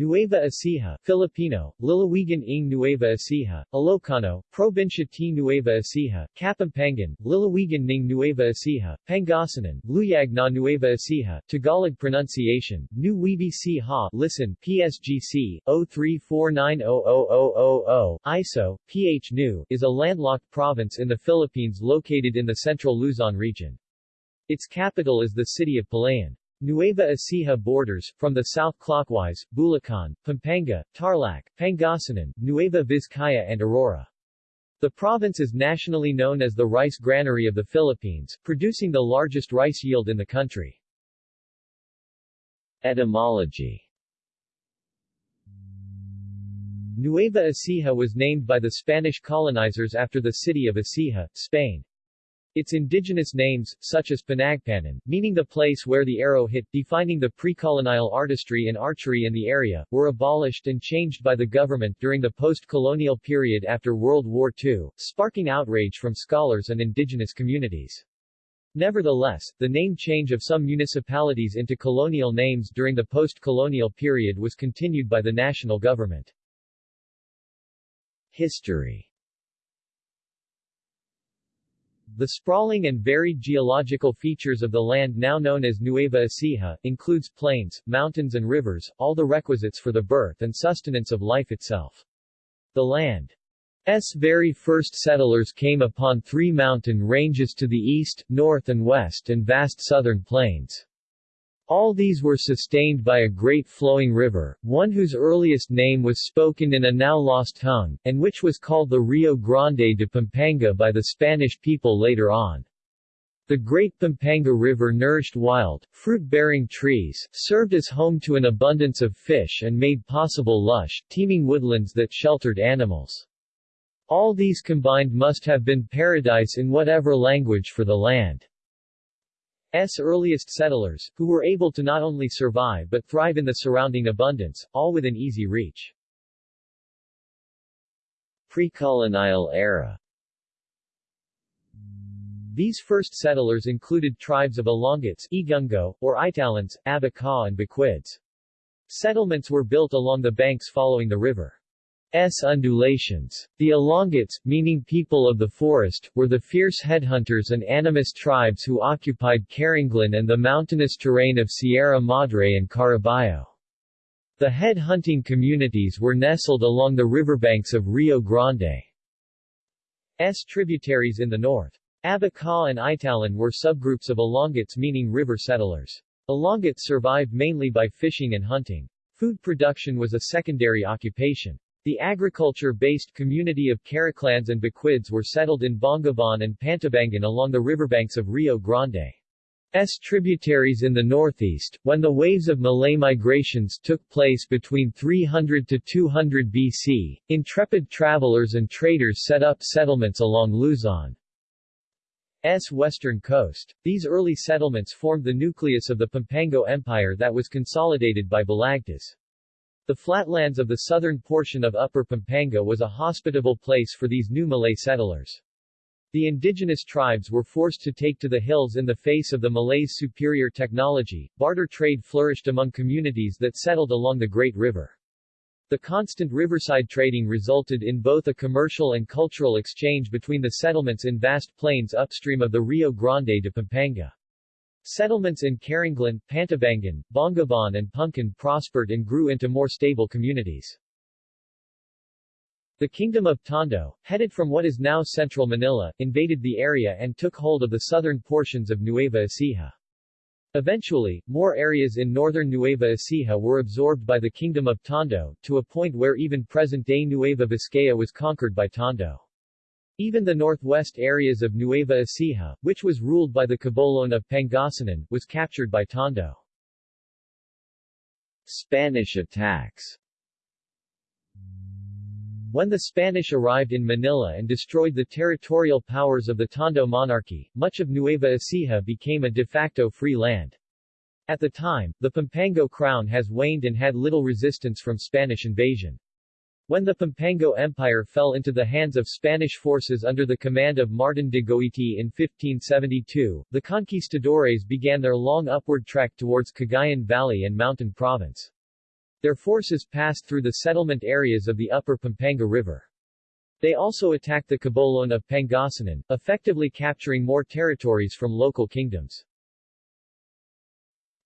Nueva Ecija, Filipino, Lalawigan ng Nueva Ecija, Ilocano, Provincia T. Nueva Ecija, Kapampangan, Lalawigan ng Nueva Ecija, Pangasinan, Luyag na Nueva Ecija, Tagalog pronunciation, New Webi Ha listen, PSGC, 03490000, ISO, PH New, is a landlocked province in the Philippines located in the central Luzon region. Its capital is the city of Palayan. Nueva Ecija borders, from the south clockwise, Bulacan, Pampanga, Tarlac, Pangasinan, Nueva Vizcaya and Aurora. The province is nationally known as the rice granary of the Philippines, producing the largest rice yield in the country. Etymology Nueva Ecija was named by the Spanish colonizers after the city of Ecija, Spain. Its indigenous names, such as Panagpanan, meaning the place where the arrow hit, defining the pre-colonial artistry and archery in the area, were abolished and changed by the government during the post-colonial period after World War II, sparking outrage from scholars and indigenous communities. Nevertheless, the name change of some municipalities into colonial names during the post-colonial period was continued by the national government. History the sprawling and varied geological features of the land now known as Nueva Ecija, includes plains, mountains and rivers, all the requisites for the birth and sustenance of life itself. The land's very first settlers came upon three mountain ranges to the east, north and west and vast southern plains. All these were sustained by a great flowing river, one whose earliest name was spoken in a now lost tongue, and which was called the Rio Grande de Pampanga by the Spanish people later on. The Great Pampanga River nourished wild, fruit-bearing trees, served as home to an abundance of fish and made possible lush, teeming woodlands that sheltered animals. All these combined must have been paradise in whatever language for the land. S earliest settlers, who were able to not only survive but thrive in the surrounding abundance, all within easy reach. Pre-colonial era These first settlers included tribes of Ilongots, Igungo, or Italans, Abaca and Bequids. Settlements were built along the banks following the river. S undulations. The Ilongots, meaning people of the forest, were the fierce headhunters and animist tribes who occupied Carranglan and the mountainous terrain of Sierra Madre and Caraballo. The head-hunting communities were nestled along the riverbanks of Rio Grande. S tributaries in the north. Abaca and Italan were subgroups of Ilongots meaning river settlers. Ilongots survived mainly by fishing and hunting. Food production was a secondary occupation. The agriculture-based community of Caraclans and Bequids were settled in Bongabon and Pantabangan along the riverbanks of Rio Grande. S tributaries in the northeast, when the waves of Malay migrations took place between 300 to 200 BC, intrepid travelers and traders set up settlements along Luzon's western coast. These early settlements formed the nucleus of the Pampango Empire that was consolidated by Balagtas. The flatlands of the southern portion of Upper Pampanga was a hospitable place for these new Malay settlers. The indigenous tribes were forced to take to the hills in the face of the Malays' superior technology. Barter trade flourished among communities that settled along the Great River. The constant riverside trading resulted in both a commercial and cultural exchange between the settlements in vast plains upstream of the Rio Grande de Pampanga. Settlements in Carranglan, Pantabangan, Bongabon and Punkan prospered and grew into more stable communities. The Kingdom of Tondo, headed from what is now central Manila, invaded the area and took hold of the southern portions of Nueva Ecija. Eventually, more areas in northern Nueva Ecija were absorbed by the Kingdom of Tondo, to a point where even present-day Nueva Vizcaya was conquered by Tondo. Even the northwest areas of Nueva Ecija, which was ruled by the Kibolon of Pangasinan, was captured by Tondo. Spanish attacks When the Spanish arrived in Manila and destroyed the territorial powers of the Tondo monarchy, much of Nueva Ecija became a de facto free land. At the time, the Pampango crown has waned and had little resistance from Spanish invasion. When the Pampango Empire fell into the hands of Spanish forces under the command of Martin de Goiti in 1572, the conquistadores began their long upward trek towards Cagayan Valley and Mountain Province. Their forces passed through the settlement areas of the upper Pampanga River. They also attacked the Kibolon of Pangasinan, effectively capturing more territories from local kingdoms.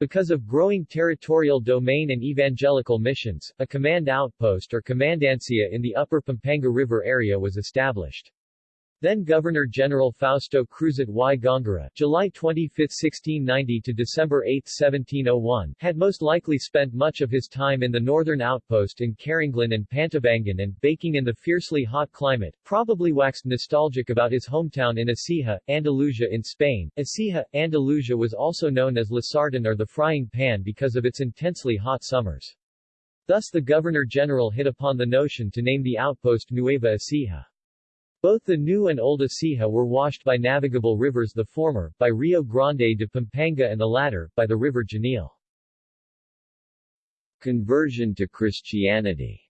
Because of growing territorial domain and evangelical missions, a command outpost or commandancia in the upper Pampanga River area was established. Then Governor-General Fausto Cruzat y Góngora July 25, 1690 to December 8, 1701, had most likely spent much of his time in the northern outpost in Carranglan and Pantabangan and, baking in the fiercely hot climate, probably waxed nostalgic about his hometown in Ecija, Andalusia in Spain. Ecija, Andalusia was also known as La Sartén or the frying pan because of its intensely hot summers. Thus the Governor-General hit upon the notion to name the outpost Nueva Ecija. Both the New and Old Ecija were washed by navigable rivers the former, by Rio Grande de Pampanga and the latter, by the river Genil. Conversion to Christianity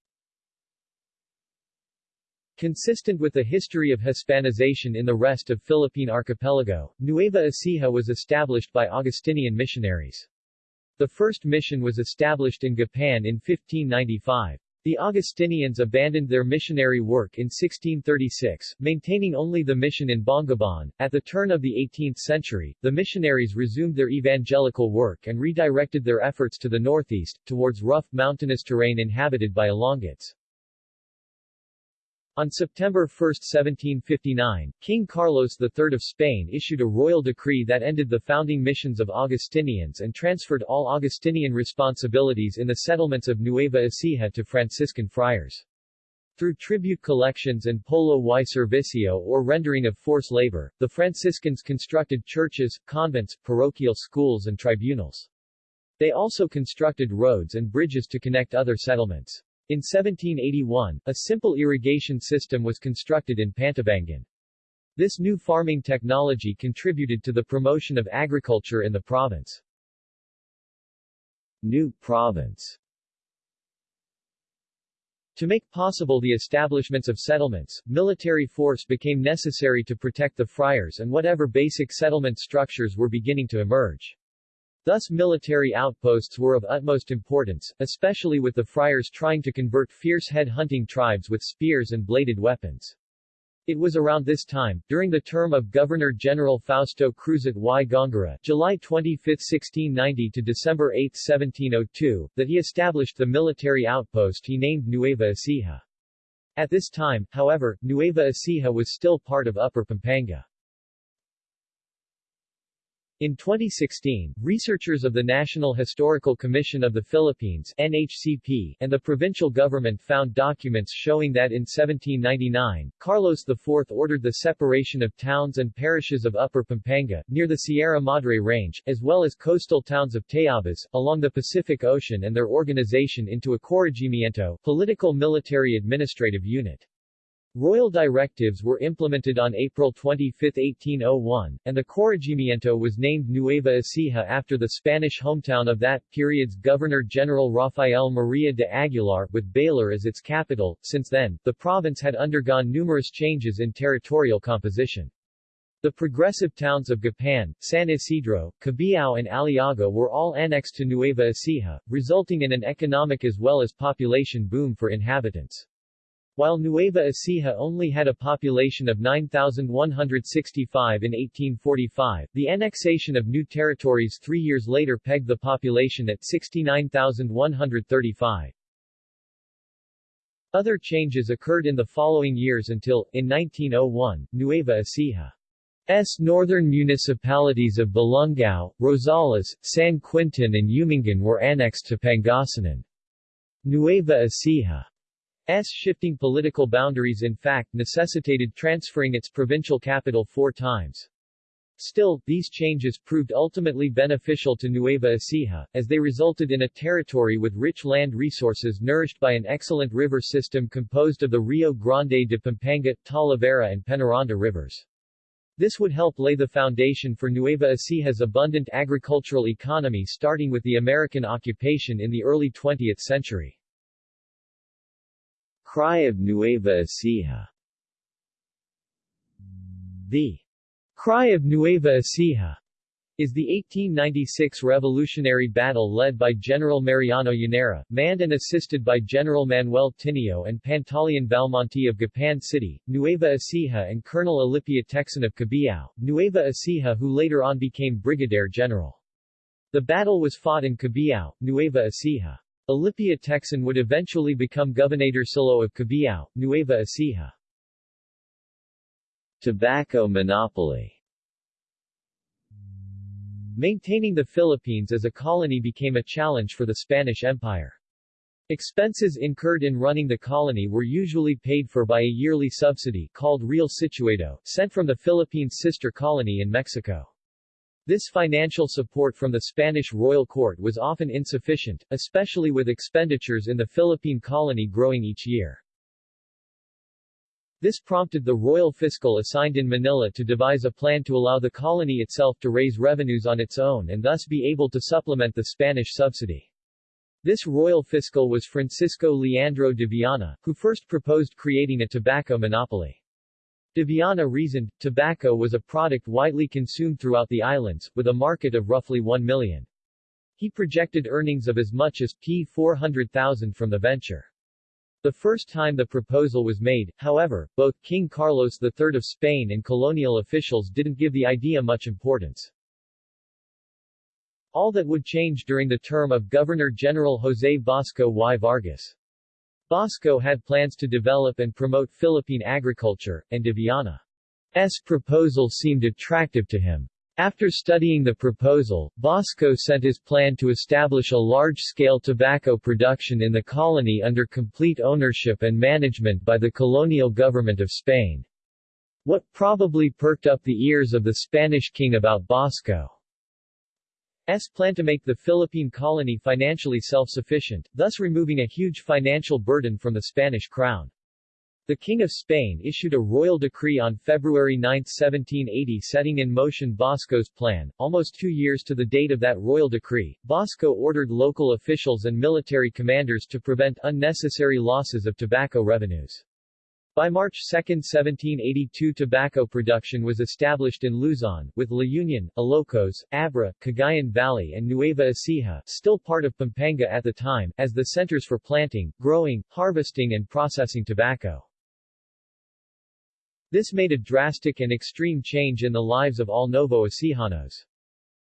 Consistent with the history of Hispanization in the rest of Philippine archipelago, Nueva Ecija was established by Augustinian missionaries. The first mission was established in Gapan in 1595. The Augustinians abandoned their missionary work in 1636, maintaining only the mission in Bongabon. At the turn of the 18th century, the missionaries resumed their evangelical work and redirected their efforts to the northeast, towards rough, mountainous terrain inhabited by Ilongots. On September 1, 1759, King Carlos III of Spain issued a royal decree that ended the founding missions of Augustinians and transferred all Augustinian responsibilities in the settlements of Nueva Ecija to Franciscan friars. Through tribute collections and polo y servicio or rendering of forced labor, the Franciscans constructed churches, convents, parochial schools and tribunals. They also constructed roads and bridges to connect other settlements. In 1781, a simple irrigation system was constructed in Pantabangan. This new farming technology contributed to the promotion of agriculture in the province. New province To make possible the establishments of settlements, military force became necessary to protect the friars and whatever basic settlement structures were beginning to emerge. Thus military outposts were of utmost importance, especially with the friars trying to convert fierce head-hunting tribes with spears and bladed weapons. It was around this time, during the term of Governor-General Fausto Cruzat y Góngora July 25, 1690 to December 8, 1702, that he established the military outpost he named Nueva Ecija. At this time, however, Nueva Ecija was still part of Upper Pampanga. In 2016, researchers of the National Historical Commission of the Philippines NHCP and the provincial government found documents showing that in 1799, Carlos IV ordered the separation of towns and parishes of Upper Pampanga, near the Sierra Madre Range, as well as coastal towns of Tayabas, along the Pacific Ocean and their organization into a corregimiento political military administrative unit. Royal directives were implemented on April 25, 1801, and the corregimiento was named Nueva Ecija after the Spanish hometown of that period's Governor-General Rafael Maria de Aguilar, with Baler as its capital. Since then, the province had undergone numerous changes in territorial composition. The progressive towns of Gapan, San Isidro, Cabiao and Aliaga were all annexed to Nueva Ecija, resulting in an economic as well as population boom for inhabitants. While Nueva Ecija only had a population of 9,165 in 1845, the annexation of new territories three years later pegged the population at 69,135. Other changes occurred in the following years until, in 1901, Nueva Ecija's northern municipalities of Balungao, Rosales, San Quintin and Umingan were annexed to Pangasinan. Nueva Ecija S shifting political boundaries in fact necessitated transferring its provincial capital four times. Still, these changes proved ultimately beneficial to Nueva Ecija, as they resulted in a territory with rich land resources nourished by an excellent river system composed of the Rio Grande de Pampanga, Talavera and Penaranda rivers. This would help lay the foundation for Nueva Ecija's abundant agricultural economy starting with the American occupation in the early 20th century. Cry of Nueva Ecija The Cry of Nueva Ecija is the 1896 revolutionary battle led by General Mariano Llanera, manned and assisted by General Manuel Tinio and Pantaleon Valmonte of Gapan City, Nueva Ecija and Colonel Alipia Tecson of Cabiao, Nueva Ecija who later on became Brigadier General. The battle was fought in Cabiao, Nueva Ecija. Alipia Tecson would eventually become Governor Gobernadorcillo of Cabiao, Nueva Ecija. Tobacco monopoly Maintaining the Philippines as a colony became a challenge for the Spanish Empire. Expenses incurred in running the colony were usually paid for by a yearly subsidy called Real Situado, sent from the Philippines' sister colony in Mexico. This financial support from the Spanish royal court was often insufficient, especially with expenditures in the Philippine colony growing each year. This prompted the royal fiscal assigned in Manila to devise a plan to allow the colony itself to raise revenues on its own and thus be able to supplement the Spanish subsidy. This royal fiscal was Francisco Leandro de Viana, who first proposed creating a tobacco monopoly. De Viana reasoned, tobacco was a product widely consumed throughout the islands, with a market of roughly 1 million. He projected earnings of as much as P 400,000 from the venture. The first time the proposal was made, however, both King Carlos III of Spain and colonial officials didn't give the idea much importance. All that would change during the term of Governor-General José Bosco y Vargas. Bosco had plans to develop and promote Philippine agriculture, and de Viana's proposal seemed attractive to him. After studying the proposal, Bosco sent his plan to establish a large-scale tobacco production in the colony under complete ownership and management by the colonial government of Spain. What probably perked up the ears of the Spanish king about Bosco's plan to make the Philippine colony financially self-sufficient, thus removing a huge financial burden from the Spanish crown. The King of Spain issued a royal decree on February 9, 1780 setting in motion Bosco's plan. Almost two years to the date of that royal decree, Bosco ordered local officials and military commanders to prevent unnecessary losses of tobacco revenues. By March 2, 1782 tobacco production was established in Luzon, with La Union, Ilocos, Abra, Cagayan Valley and Nueva Ecija still part of Pampanga at the time, as the centers for planting, growing, harvesting and processing tobacco. This made a drastic and extreme change in the lives of all Novo Ecijanos.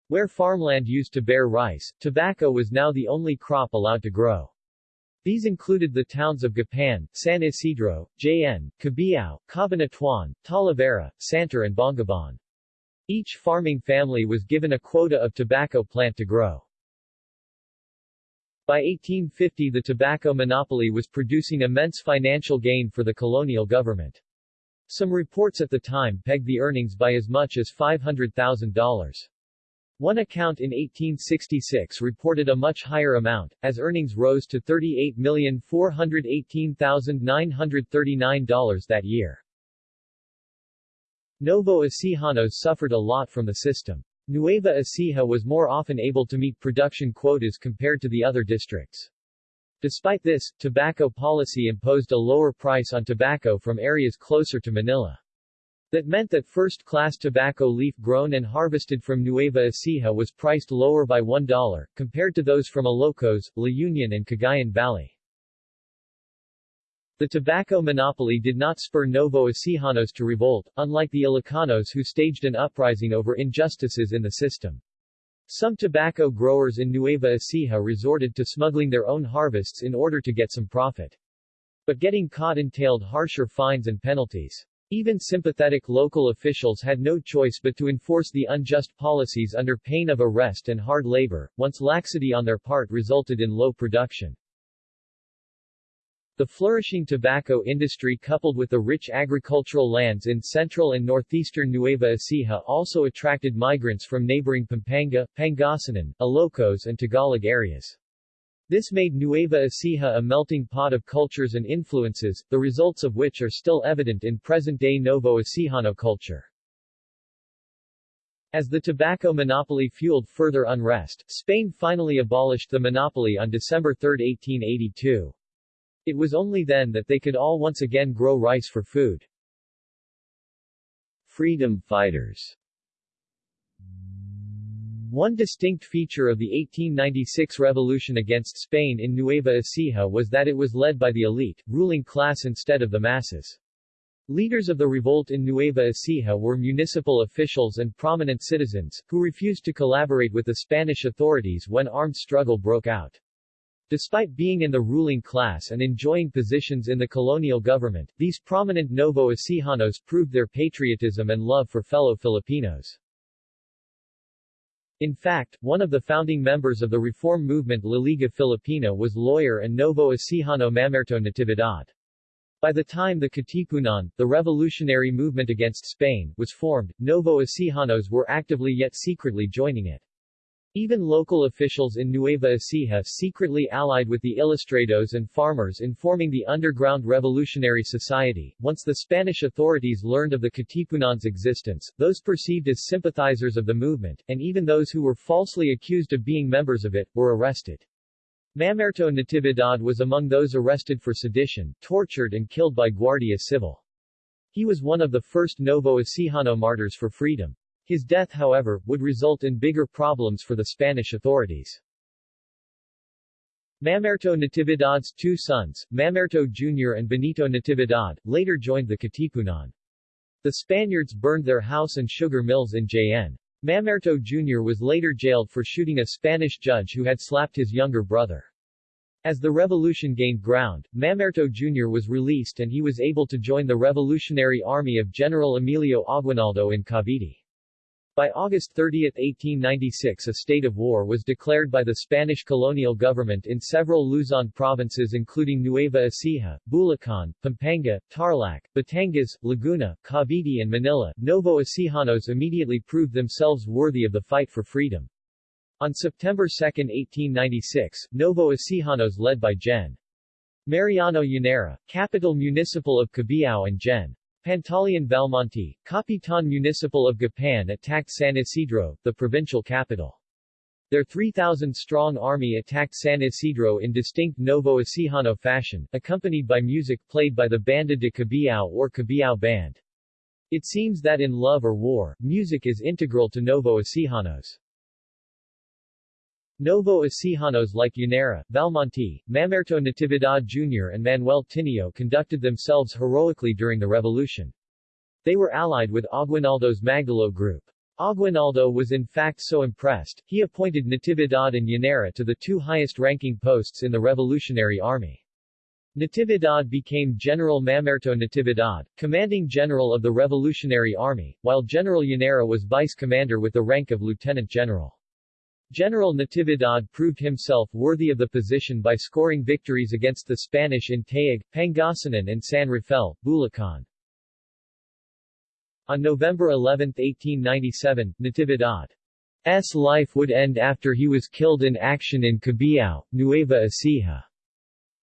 Where farmland used to bear rice, tobacco was now the only crop allowed to grow. These included the towns of Gapan, San Isidro, Jaen, Cabiao, Cabanatuan, Talavera, Santor and Bongabon. Each farming family was given a quota of tobacco plant to grow. By 1850 the tobacco monopoly was producing immense financial gain for the colonial government. Some reports at the time pegged the earnings by as much as $500,000. One account in 1866 reported a much higher amount, as earnings rose to $38,418,939 that year. Novo Ecijanos suffered a lot from the system. Nueva Ecija was more often able to meet production quotas compared to the other districts. Despite this, tobacco policy imposed a lower price on tobacco from areas closer to Manila. That meant that first-class tobacco leaf grown and harvested from Nueva Ecija was priced lower by $1, compared to those from Ilocos, La Union and Cagayan Valley. The tobacco monopoly did not spur Novo Ecijanos to revolt, unlike the Ilocanos who staged an uprising over injustices in the system. Some tobacco growers in Nueva Ecija resorted to smuggling their own harvests in order to get some profit. But getting caught entailed harsher fines and penalties. Even sympathetic local officials had no choice but to enforce the unjust policies under pain of arrest and hard labor, once laxity on their part resulted in low production. The flourishing tobacco industry coupled with the rich agricultural lands in central and northeastern Nueva Ecija also attracted migrants from neighboring Pampanga, Pangasinan, Ilocos and Tagalog areas. This made Nueva Ecija a melting pot of cultures and influences, the results of which are still evident in present-day Novo Ecijano culture. As the tobacco monopoly fueled further unrest, Spain finally abolished the monopoly on December 3, 1882. It was only then that they could all once again grow rice for food. Freedom fighters One distinct feature of the 1896 revolution against Spain in Nueva Ecija was that it was led by the elite, ruling class instead of the masses. Leaders of the revolt in Nueva Ecija were municipal officials and prominent citizens, who refused to collaborate with the Spanish authorities when armed struggle broke out. Despite being in the ruling class and enjoying positions in the colonial government, these prominent Novo Ecijanos proved their patriotism and love for fellow Filipinos. In fact, one of the founding members of the reform movement La Liga Filipina was lawyer and Novo Ecijano Mamerto Natividad. By the time the Katipunan, the revolutionary movement against Spain, was formed, Novo Ecijanos were actively yet secretly joining it. Even local officials in Nueva Ecija secretly allied with the Ilustrados and farmers in forming the underground revolutionary society. Once the Spanish authorities learned of the Katipunan's existence, those perceived as sympathizers of the movement, and even those who were falsely accused of being members of it, were arrested. Mamerto Natividad was among those arrested for sedition, tortured and killed by Guardia Civil. He was one of the first Novo Ecijano martyrs for freedom. His death however, would result in bigger problems for the Spanish authorities. Mamerto Natividad's two sons, Mamerto Jr. and Benito Natividad, later joined the Katipunan. The Spaniards burned their house and sugar mills in Jaen. Mamerto Jr. was later jailed for shooting a Spanish judge who had slapped his younger brother. As the revolution gained ground, Mamerto Jr. was released and he was able to join the Revolutionary Army of General Emilio Aguinaldo in Cavite. By August 30, 1896 a state of war was declared by the Spanish colonial government in several Luzon provinces including Nueva Ecija, Bulacan, Pampanga, Tarlac, Batangas, Laguna, Cavite and Manila. Novo Ecijanos immediately proved themselves worthy of the fight for freedom. On September 2, 1896, Novo Ecijanos led by Gen. Mariano Llanera, capitan municipal of Cabiao and Gen. Pantaleon Belmonte, Capitan Municipal of Gapan attacked San Isidro, the provincial capital. Their 3,000-strong army attacked San Isidro in distinct Novo Ecijano fashion, accompanied by music played by the Banda de Cabiao or Cabiao Band. It seems that in love or war, music is integral to Novo Ecijanos. Novo Ecijanos like Llanera, Belmonte, Mamerto Natividad Jr. and Manuel Tinio conducted themselves heroically during the revolution. They were allied with Aguinaldo's Magdalo group. Aguinaldo was in fact so impressed, he appointed Natividad and Llanera to the two highest-ranking posts in the Revolutionary Army. Natividad became General Mamerto Natividad, commanding general of the Revolutionary Army, while General Llanera was vice commander with the rank of lieutenant general. General Natividad proved himself worthy of the position by scoring victories against the Spanish in Taguig, Pangasinan and San Rafael, Bulacan. On November 11, 1897, Natividad's life would end after he was killed in action in Cabiao, Nueva Ecija.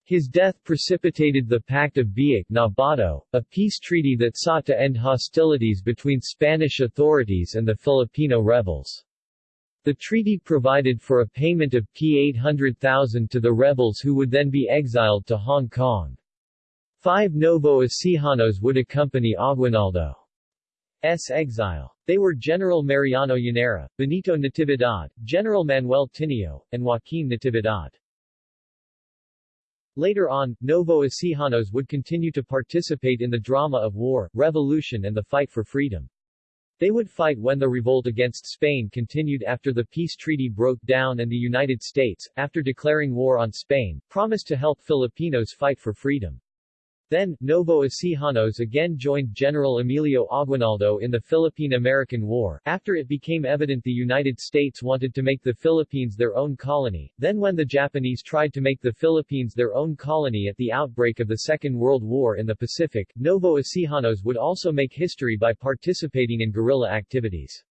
His death precipitated the Pact of Biak na Bato, a peace treaty that sought to end hostilities between Spanish authorities and the Filipino rebels. The treaty provided for a payment of P800,000 to the rebels who would then be exiled to Hong Kong. Five Novo Ecijanos would accompany Aguinaldo's exile. They were General Mariano Llanera, Benito Natividad, General Manuel Tinio, and Joaquin Natividad. Later on, Novo Ecijanos would continue to participate in the drama of war, revolution and the fight for freedom. They would fight when the revolt against Spain continued after the peace treaty broke down and the United States, after declaring war on Spain, promised to help Filipinos fight for freedom. Then, Novo Ecijanos again joined General Emilio Aguinaldo in the Philippine-American War, after it became evident the United States wanted to make the Philippines their own colony, then when the Japanese tried to make the Philippines their own colony at the outbreak of the Second World War in the Pacific, Novo Ecijanos would also make history by participating in guerrilla activities.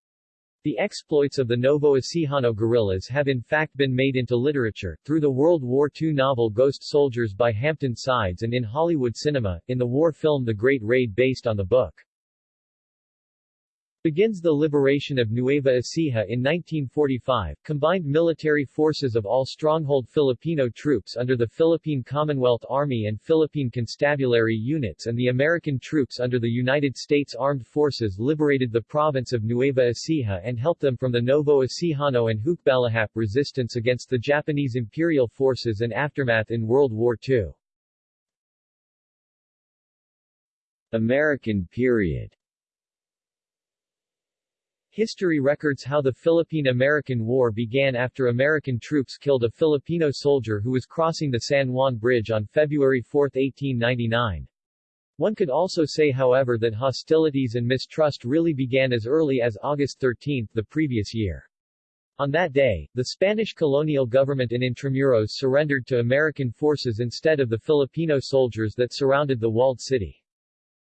The exploits of the Novo Ecijano guerrillas have in fact been made into literature, through the World War II novel Ghost Soldiers by Hampton Sides and in Hollywood cinema, in the war film The Great Raid based on the book. Begins the liberation of Nueva Ecija in 1945, combined military forces of all stronghold Filipino troops under the Philippine Commonwealth Army and Philippine Constabulary units and the American troops under the United States Armed Forces liberated the province of Nueva Ecija and helped them from the Novo Ecijano and Hukbalahap resistance against the Japanese imperial forces and aftermath in World War II. American period History records how the Philippine-American War began after American troops killed a Filipino soldier who was crossing the San Juan Bridge on February 4, 1899. One could also say however that hostilities and mistrust really began as early as August 13 the previous year. On that day, the Spanish colonial government in Intramuros surrendered to American forces instead of the Filipino soldiers that surrounded the walled city.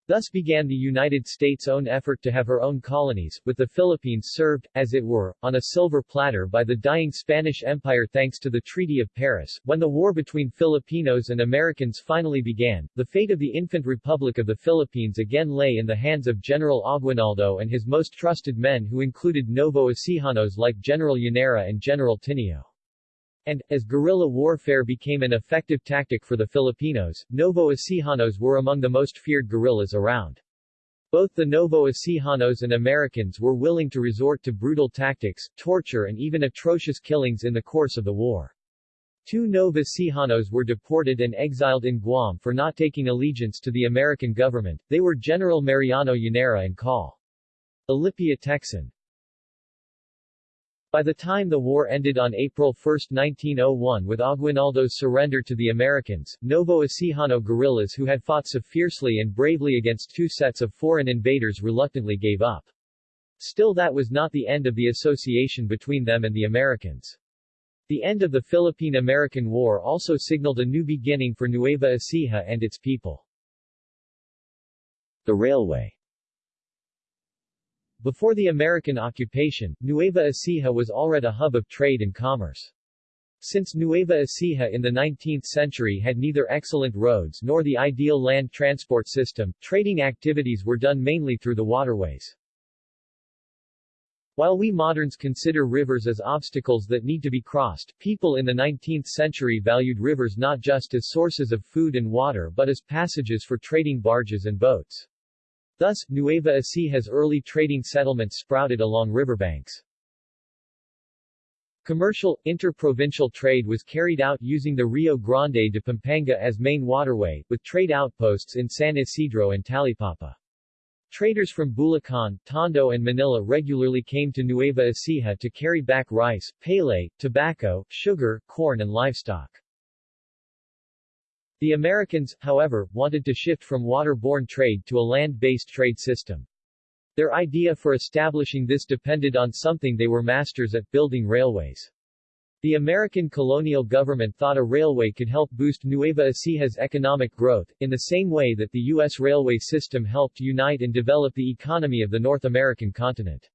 Thus began the United States' own effort to have her own colonies, with the Philippines served, as it were, on a silver platter by the dying Spanish Empire thanks to the Treaty of Paris. When the war between Filipinos and Americans finally began, the fate of the infant Republic of the Philippines again lay in the hands of General Aguinaldo and his most trusted men who included Novo Ecijanos like General Llanera and General Tinio. And, as guerrilla warfare became an effective tactic for the Filipinos, Novo Ecijanos were among the most feared guerrillas around. Both the Novo Ecijanos and Americans were willing to resort to brutal tactics, torture and even atrocious killings in the course of the war. Two Nova Ecijanos were deported and exiled in Guam for not taking allegiance to the American government, they were General Mariano Llanera and Col. Alipia Tecson. By the time the war ended on April 1, 1901 with Aguinaldo's surrender to the Americans, Novo Ecijano guerrillas who had fought so fiercely and bravely against two sets of foreign invaders reluctantly gave up. Still that was not the end of the association between them and the Americans. The end of the Philippine-American War also signaled a new beginning for Nueva Ecija and its people. The railway before the American occupation, Nueva Ecija was already a hub of trade and commerce. Since Nueva Ecija in the 19th century had neither excellent roads nor the ideal land transport system, trading activities were done mainly through the waterways. While we moderns consider rivers as obstacles that need to be crossed, people in the 19th century valued rivers not just as sources of food and water but as passages for trading barges and boats. Thus, Nueva Ecija's early trading settlements sprouted along riverbanks. Commercial, interprovincial trade was carried out using the Rio Grande de Pampanga as main waterway, with trade outposts in San Isidro and Talipapa. Traders from Bulacan, Tondo and Manila regularly came to Nueva Ecija to carry back rice, pele, tobacco, sugar, corn and livestock. The Americans, however, wanted to shift from waterborne trade to a land-based trade system. Their idea for establishing this depended on something they were masters at, building railways. The American colonial government thought a railway could help boost Nueva Ecija's economic growth, in the same way that the U.S. railway system helped unite and develop the economy of the North American continent.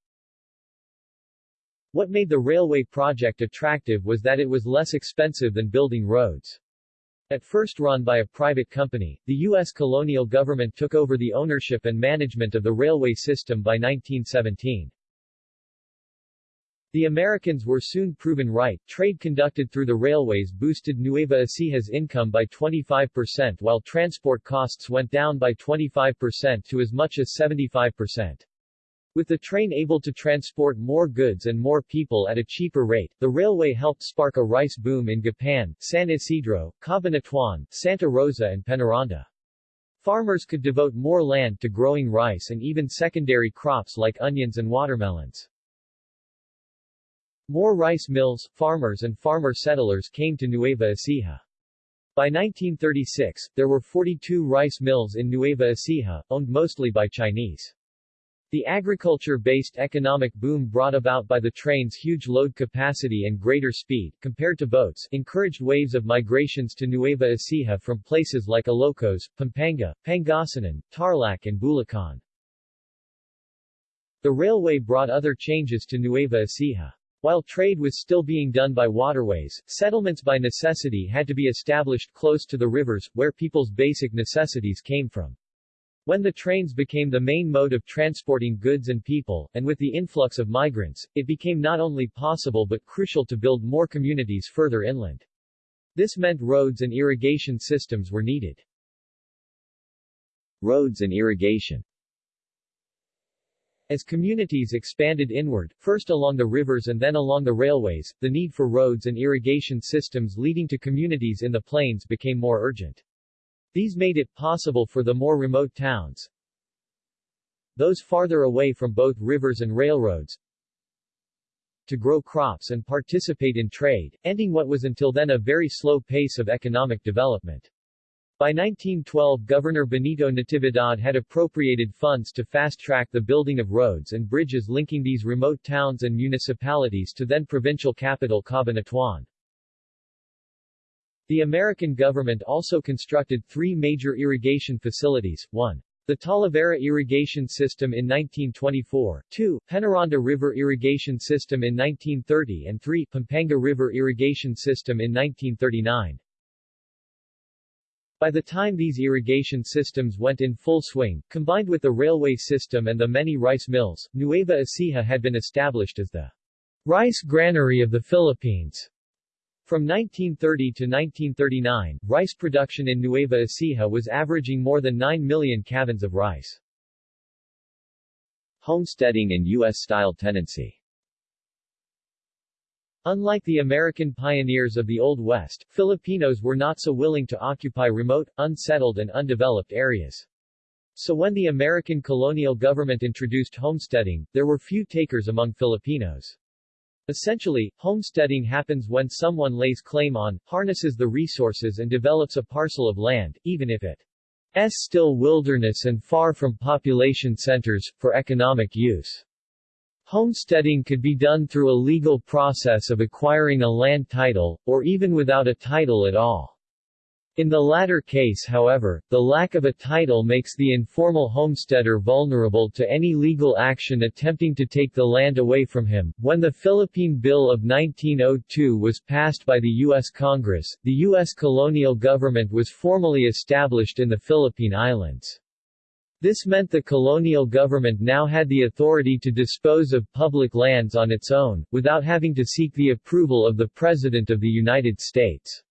What made the railway project attractive was that it was less expensive than building roads. At first run by a private company, the U.S. colonial government took over the ownership and management of the railway system by 1917. The Americans were soon proven right, trade conducted through the railways boosted Nueva Ecija's income by 25% while transport costs went down by 25% to as much as 75%. With the train able to transport more goods and more people at a cheaper rate, the railway helped spark a rice boom in Gapan, San Isidro, Cabanatuan, Santa Rosa and Penaranda. Farmers could devote more land to growing rice and even secondary crops like onions and watermelons. More rice mills, farmers and farmer settlers came to Nueva Ecija. By 1936, there were 42 rice mills in Nueva Ecija, owned mostly by Chinese. The agriculture-based economic boom brought about by the train's huge load capacity and greater speed, compared to boats, encouraged waves of migrations to Nueva Ecija from places like Ilocos, Pampanga, Pangasinan, Tarlac and Bulacan. The railway brought other changes to Nueva Ecija. While trade was still being done by waterways, settlements by necessity had to be established close to the rivers, where people's basic necessities came from. When the trains became the main mode of transporting goods and people, and with the influx of migrants, it became not only possible but crucial to build more communities further inland. This meant roads and irrigation systems were needed. Roads and irrigation as communities expanded inward, first along the rivers and then along the railways, the need for roads and irrigation systems leading to communities in the plains became more urgent. These made it possible for the more remote towns, those farther away from both rivers and railroads, to grow crops and participate in trade, ending what was until then a very slow pace of economic development. By 1912 Governor Benito Natividad had appropriated funds to fast-track the building of roads and bridges linking these remote towns and municipalities to then provincial capital Cabanatuan. The American government also constructed three major irrigation facilities, 1. The Talavera Irrigation System in 1924, 2. Penaranda River Irrigation System in 1930 and 3. Pampanga River Irrigation System in 1939. By the time these irrigation systems went in full swing, combined with the railway system and the many rice mills, Nueva Ecija had been established as the rice granary of the Philippines. From 1930 to 1939, rice production in Nueva Ecija was averaging more than 9 million cavans of rice. Homesteading and U.S.-style tenancy Unlike the American pioneers of the Old West, Filipinos were not so willing to occupy remote, unsettled and undeveloped areas. So when the American colonial government introduced homesteading, there were few takers among Filipinos. Essentially, homesteading happens when someone lays claim on, harnesses the resources and develops a parcel of land, even if it's still wilderness and far from population centers, for economic use. Homesteading could be done through a legal process of acquiring a land title, or even without a title at all. In the latter case however, the lack of a title makes the informal homesteader vulnerable to any legal action attempting to take the land away from him. When the Philippine Bill of 1902 was passed by the U.S. Congress, the U.S. colonial government was formally established in the Philippine Islands. This meant the colonial government now had the authority to dispose of public lands on its own, without having to seek the approval of the President of the United States.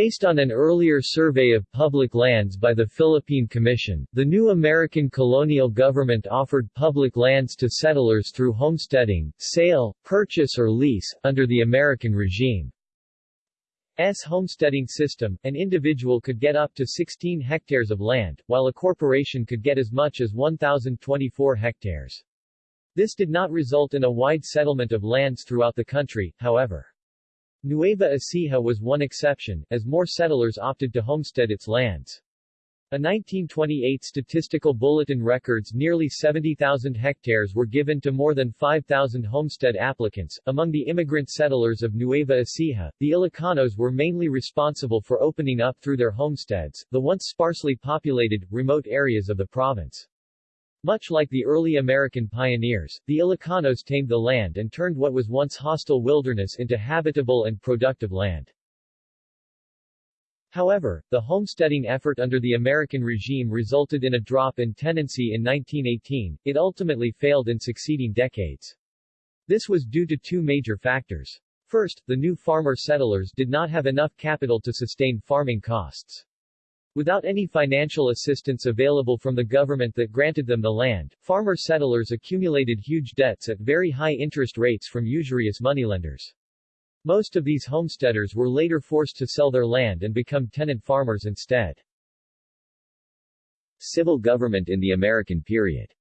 Based on an earlier survey of public lands by the Philippine Commission, the new American colonial government offered public lands to settlers through homesteading, sale, purchase or lease, under the American regime. S homesteading system, an individual could get up to 16 hectares of land, while a corporation could get as much as 1,024 hectares. This did not result in a wide settlement of lands throughout the country, however. Nueva Ecija was one exception, as more settlers opted to homestead its lands. A 1928 statistical bulletin records nearly 70,000 hectares were given to more than 5,000 homestead applicants. Among the immigrant settlers of Nueva Ecija, the Ilocanos were mainly responsible for opening up through their homesteads, the once sparsely populated, remote areas of the province. Much like the early American pioneers, the Ilocanos tamed the land and turned what was once hostile wilderness into habitable and productive land. However, the homesteading effort under the American regime resulted in a drop in tenancy in 1918, it ultimately failed in succeeding decades. This was due to two major factors. First, the new farmer settlers did not have enough capital to sustain farming costs. Without any financial assistance available from the government that granted them the land, farmer settlers accumulated huge debts at very high interest rates from usurious moneylenders. Most of these homesteaders were later forced to sell their land and become tenant farmers instead. Civil government in the American period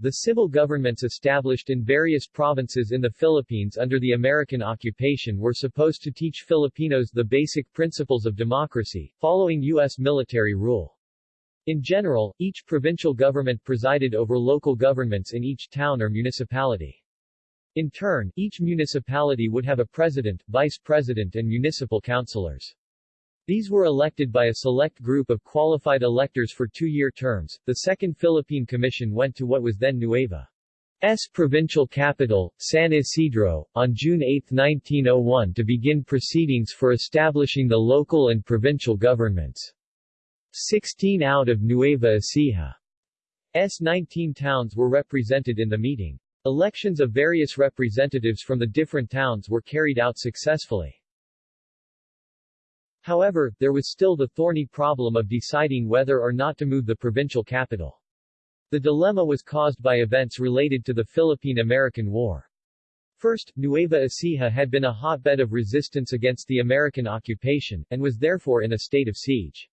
the civil governments established in various provinces in the Philippines under the American occupation were supposed to teach Filipinos the basic principles of democracy, following U.S. military rule. In general, each provincial government presided over local governments in each town or municipality. In turn, each municipality would have a president, vice president and municipal councilors. These were elected by a select group of qualified electors for two-year terms. The Second Philippine Commission went to what was then Nueva. S. provincial capital, San Isidro, on June 8, 1901 to begin proceedings for establishing the local and provincial governments. 16 out of Nueva Ecija's 19 towns were represented in the meeting. Elections of various representatives from the different towns were carried out successfully. However, there was still the thorny problem of deciding whether or not to move the provincial capital. The dilemma was caused by events related to the Philippine-American War. First, Nueva Ecija had been a hotbed of resistance against the American occupation, and was therefore in a state of siege.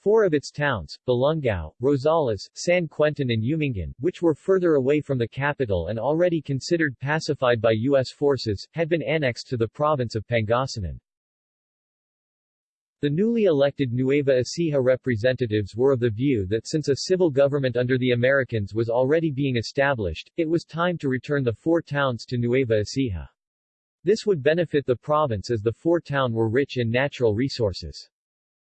Four of its towns, Balungao, Rosales, San Quintin and Umingan, which were further away from the capital and already considered pacified by U.S. forces, had been annexed to the province of Pangasinan. The newly elected Nueva Ecija representatives were of the view that since a civil government under the Americans was already being established, it was time to return the four towns to Nueva Ecija. This would benefit the province as the four towns were rich in natural resources.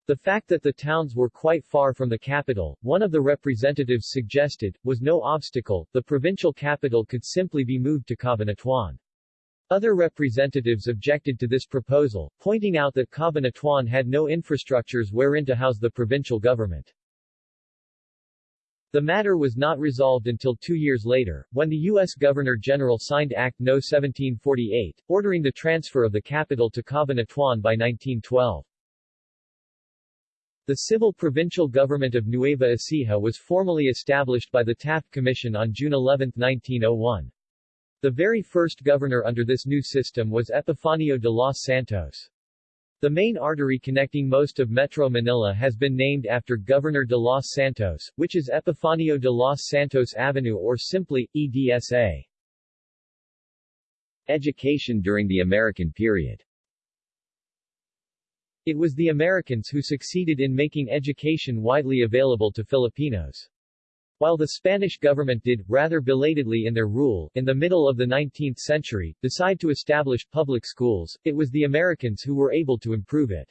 The fact that the towns were quite far from the capital, one of the representatives suggested, was no obstacle, the provincial capital could simply be moved to Cabanatuan. Other representatives objected to this proposal, pointing out that Cabanatuan had no infrastructures wherein to house the provincial government. The matter was not resolved until two years later, when the U.S. Governor-General signed Act No. 1748, ordering the transfer of the capital to Cabanatuan by 1912. The civil provincial government of Nueva Ecija was formally established by the Taft Commission on June 11, 1901. The very first governor under this new system was Epifanio de los Santos. The main artery connecting most of Metro Manila has been named after Governor de los Santos, which is Epifanio de los Santos Avenue or simply, EDSA. Education during the American period It was the Americans who succeeded in making education widely available to Filipinos. While the Spanish government did, rather belatedly in their rule, in the middle of the 19th century, decide to establish public schools, it was the Americans who were able to improve it.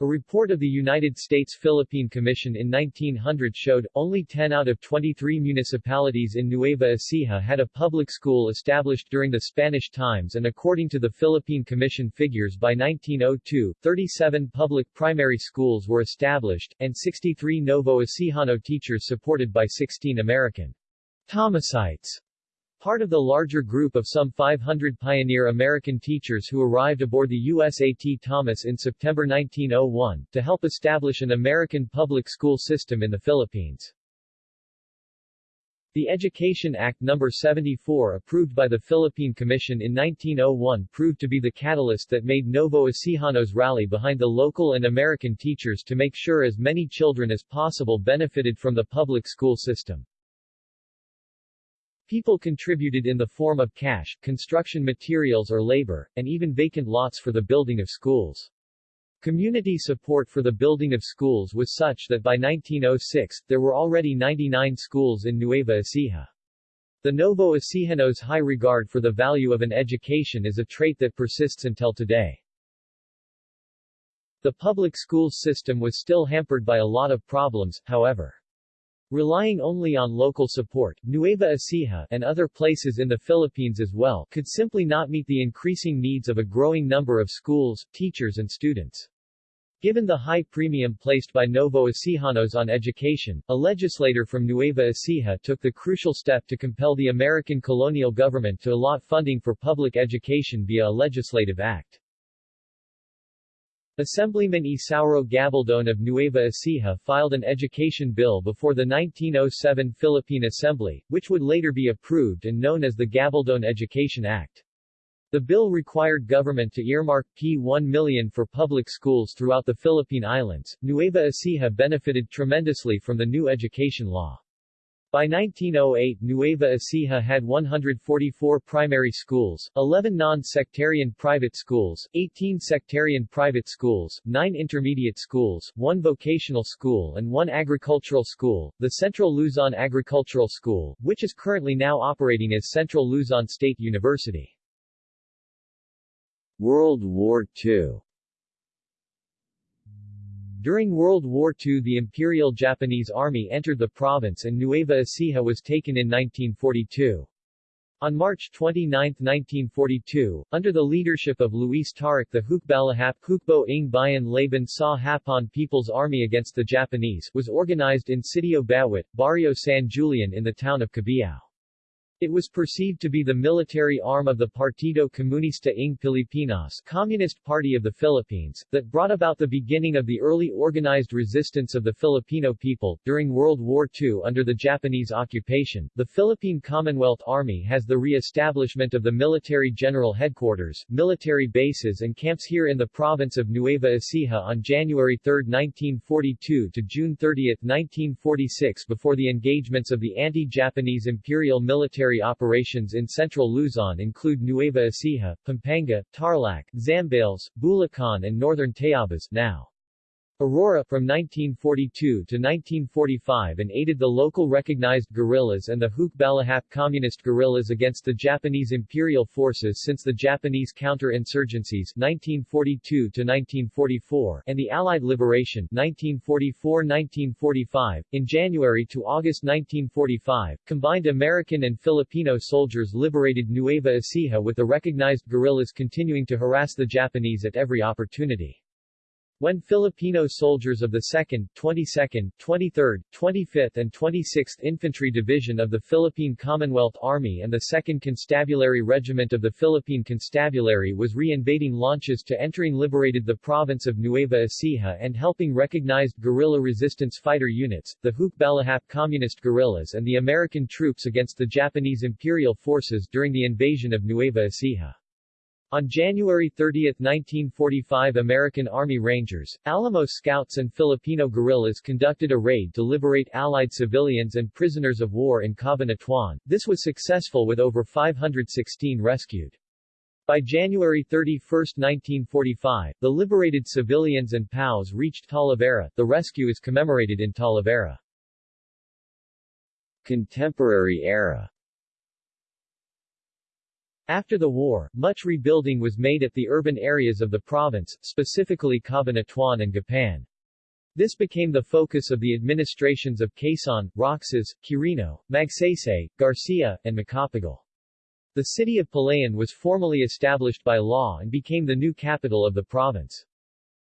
A report of the United States Philippine Commission in 1900 showed, only 10 out of 23 municipalities in Nueva Ecija had a public school established during the Spanish times and according to the Philippine Commission figures by 1902, 37 public primary schools were established, and 63 Novo Ecijano teachers supported by 16 American Thomasites part of the larger group of some 500 pioneer American teachers who arrived aboard the USAT Thomas in September 1901, to help establish an American public school system in the Philippines. The Education Act No. 74 approved by the Philippine Commission in 1901 proved to be the catalyst that made Novo Ecijanos rally behind the local and American teachers to make sure as many children as possible benefited from the public school system. People contributed in the form of cash, construction materials or labor, and even vacant lots for the building of schools. Community support for the building of schools was such that by 1906, there were already 99 schools in Nueva Ecija. The Novo Ecijanos' high regard for the value of an education is a trait that persists until today. The public schools system was still hampered by a lot of problems, however. Relying only on local support, Nueva Ecija and other places in the Philippines as well could simply not meet the increasing needs of a growing number of schools, teachers and students. Given the high premium placed by Novo Ecijanos on education, a legislator from Nueva Ecija took the crucial step to compel the American colonial government to allot funding for public education via a legislative act. Assemblyman Isauro Gabaldon of Nueva Ecija filed an education bill before the 1907 Philippine Assembly, which would later be approved and known as the Gabaldon Education Act. The bill required government to earmark P1 million for public schools throughout the Philippine Islands. Nueva Ecija benefited tremendously from the new education law. By 1908 Nueva Ecija had 144 primary schools, 11 non-sectarian private schools, 18 sectarian private schools, 9 intermediate schools, 1 vocational school and 1 agricultural school, the Central Luzon Agricultural School, which is currently now operating as Central Luzon State University. World War II during World War II the Imperial Japanese Army entered the province and Nueva Ecija was taken in 1942. On March 29, 1942, under the leadership of Luis Taruc the Hukbalahap Hukbo ng Bayan Laban sa Hapon People's Army against the Japanese was organized in Sitio Bawit, Barrio San Julian in the town of Cabiao. It was perceived to be the military arm of the Partido Comunista ng Pilipinas Communist Party of the Philippines, that brought about the beginning of the early organized resistance of the Filipino people. During World War II under the Japanese occupation, the Philippine Commonwealth Army has the re-establishment of the military general headquarters, military bases and camps here in the province of Nueva Ecija on January 3, 1942 to June 30, 1946 before the engagements of the anti-Japanese Imperial Military military operations in central Luzon include Nueva Ecija, Pampanga, Tarlac, Zambales, Bulacan and northern Tayabas now. Aurora from 1942 to 1945 and aided the local recognized guerrillas and the Hukbalahap communist guerrillas against the Japanese imperial forces since the Japanese counter-insurgencies 1942 to 1944 and the Allied liberation 1944-1945 in January to August 1945 combined American and Filipino soldiers liberated Nueva Ecija with the recognized guerrillas continuing to harass the Japanese at every opportunity. When Filipino soldiers of the 2nd, 22nd, 23rd, 25th and 26th Infantry Division of the Philippine Commonwealth Army and the 2nd Constabulary Regiment of the Philippine Constabulary was re-invading launches to entering liberated the province of Nueva Ecija and helping recognized guerrilla resistance fighter units, the Hukbalahap Communist guerrillas and the American troops against the Japanese Imperial forces during the invasion of Nueva Ecija. On January 30, 1945 American Army Rangers, Alamo Scouts and Filipino guerrillas conducted a raid to liberate Allied civilians and prisoners of war in Cabanatuan. This was successful with over 516 rescued. By January 31, 1945, the liberated civilians and POWs reached Talavera. The rescue is commemorated in Talavera. Contemporary era after the war, much rebuilding was made at the urban areas of the province, specifically Cabanatuan and Gapan. This became the focus of the administrations of Quezon, Roxas, Quirino, Magsaysay, Garcia, and Macapagal. The city of Palayan was formally established by law and became the new capital of the province.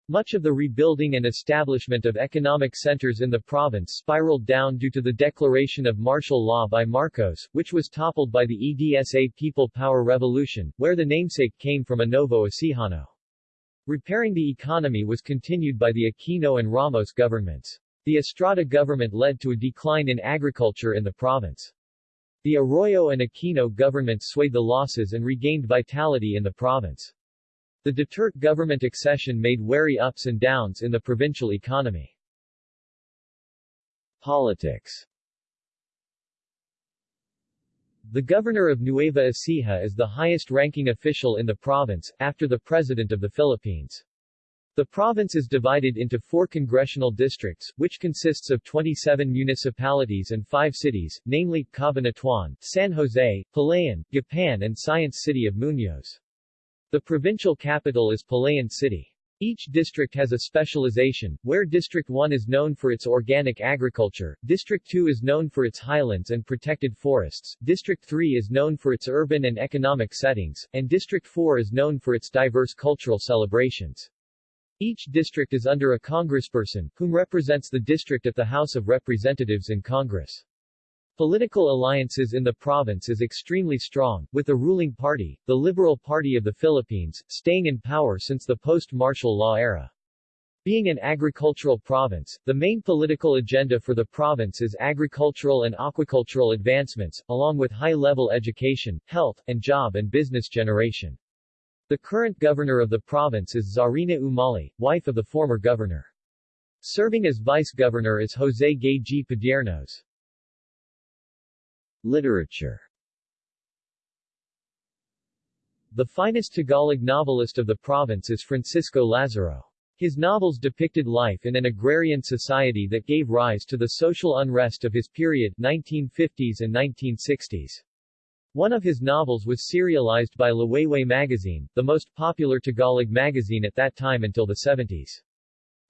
Much of the rebuilding and establishment of economic centers in the province spiraled down due to the declaration of martial law by Marcos, which was toppled by the EDSA People Power Revolution, where the namesake came from a Novo Ecijano. Repairing the economy was continued by the Aquino and Ramos governments. The Estrada government led to a decline in agriculture in the province. The Arroyo and Aquino governments swayed the losses and regained vitality in the province. The Duterte government accession made wary ups and downs in the provincial economy. Politics The governor of Nueva Ecija is the highest-ranking official in the province, after the President of the Philippines. The province is divided into four congressional districts, which consists of 27 municipalities and five cities, namely, Cabanatuan, San Jose, Palayan, Gapan and Science City of Muñoz. The provincial capital is Palayan City. Each district has a specialization, where District 1 is known for its organic agriculture, District 2 is known for its highlands and protected forests, District 3 is known for its urban and economic settings, and District 4 is known for its diverse cultural celebrations. Each district is under a congressperson, whom represents the district at the House of Representatives in Congress. Political alliances in the province is extremely strong, with the ruling party, the Liberal Party of the Philippines, staying in power since the post-martial law era. Being an agricultural province, the main political agenda for the province is agricultural and aquacultural advancements, along with high-level education, health, and job and business generation. The current governor of the province is Czarina Umali, wife of the former governor. Serving as vice-governor is Jose Gay G. Padiernos. Literature The finest Tagalog novelist of the province is Francisco Lazaro. His novels depicted life in an agrarian society that gave rise to the social unrest of his period 1950s and 1960s. One of his novels was serialized by Liwayway magazine, the most popular Tagalog magazine at that time until the 70s.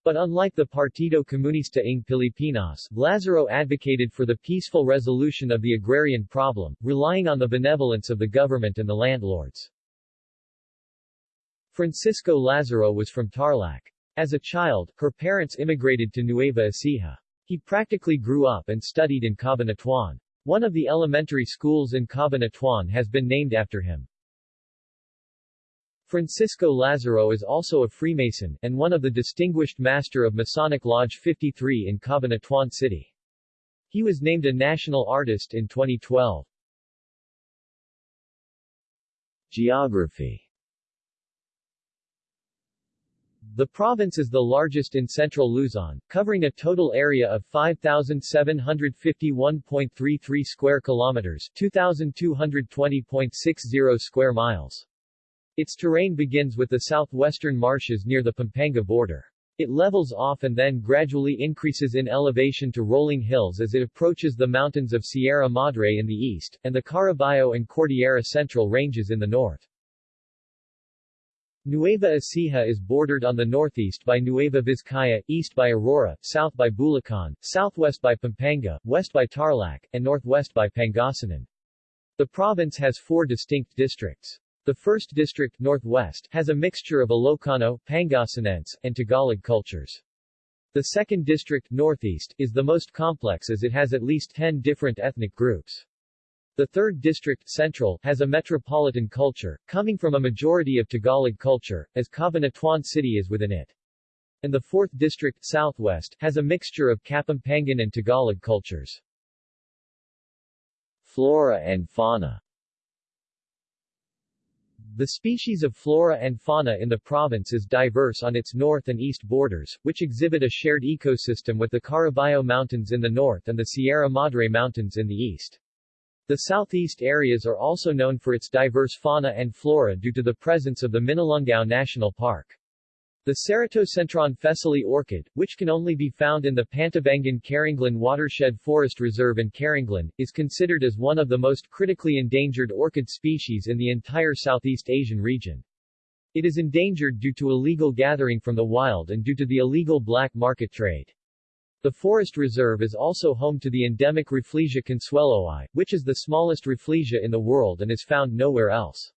But unlike the Partido Comunista ng Pilipinas, Lazaro advocated for the peaceful resolution of the agrarian problem, relying on the benevolence of the government and the landlords. Francisco Lazaro was from Tarlac. As a child, her parents immigrated to Nueva Ecija. He practically grew up and studied in Cabanatuan. One of the elementary schools in Cabanatuan has been named after him. Francisco Lazaro is also a Freemason, and one of the distinguished Master of Masonic Lodge 53 in Cabanatuan City. He was named a national artist in 2012. Geography The province is the largest in central Luzon, covering a total area of 5,751.33 square kilometers 2,220.60 square miles. Its terrain begins with the southwestern marshes near the Pampanga border. It levels off and then gradually increases in elevation to rolling hills as it approaches the mountains of Sierra Madre in the east, and the Caraballo and Cordillera Central ranges in the north. Nueva Ecija is bordered on the northeast by Nueva Vizcaya, east by Aurora, south by Bulacan, southwest by Pampanga, west by Tarlac, and northwest by Pangasinan. The province has four distinct districts. The 1st District Northwest has a mixture of Ilocano, Pangasinense, and Tagalog cultures. The 2nd District Northeast is the most complex as it has at least 10 different ethnic groups. The 3rd District Central has a metropolitan culture, coming from a majority of Tagalog culture, as Cabanatuan City is within it. And the 4th District Southwest has a mixture of Kapampangan and Tagalog cultures. Flora and fauna the species of flora and fauna in the province is diverse on its north and east borders, which exhibit a shared ecosystem with the Caraballo Mountains in the north and the Sierra Madre Mountains in the east. The southeast areas are also known for its diverse fauna and flora due to the presence of the Minalungao National Park. The Ceratocentron Fesseli orchid, which can only be found in the Pantabangan-Carranglan Watershed Forest Reserve in Carranglan, is considered as one of the most critically endangered orchid species in the entire Southeast Asian region. It is endangered due to illegal gathering from the wild and due to the illegal black market trade. The forest reserve is also home to the endemic Rafflesia consueloi, which is the smallest Rafflesia in the world and is found nowhere else.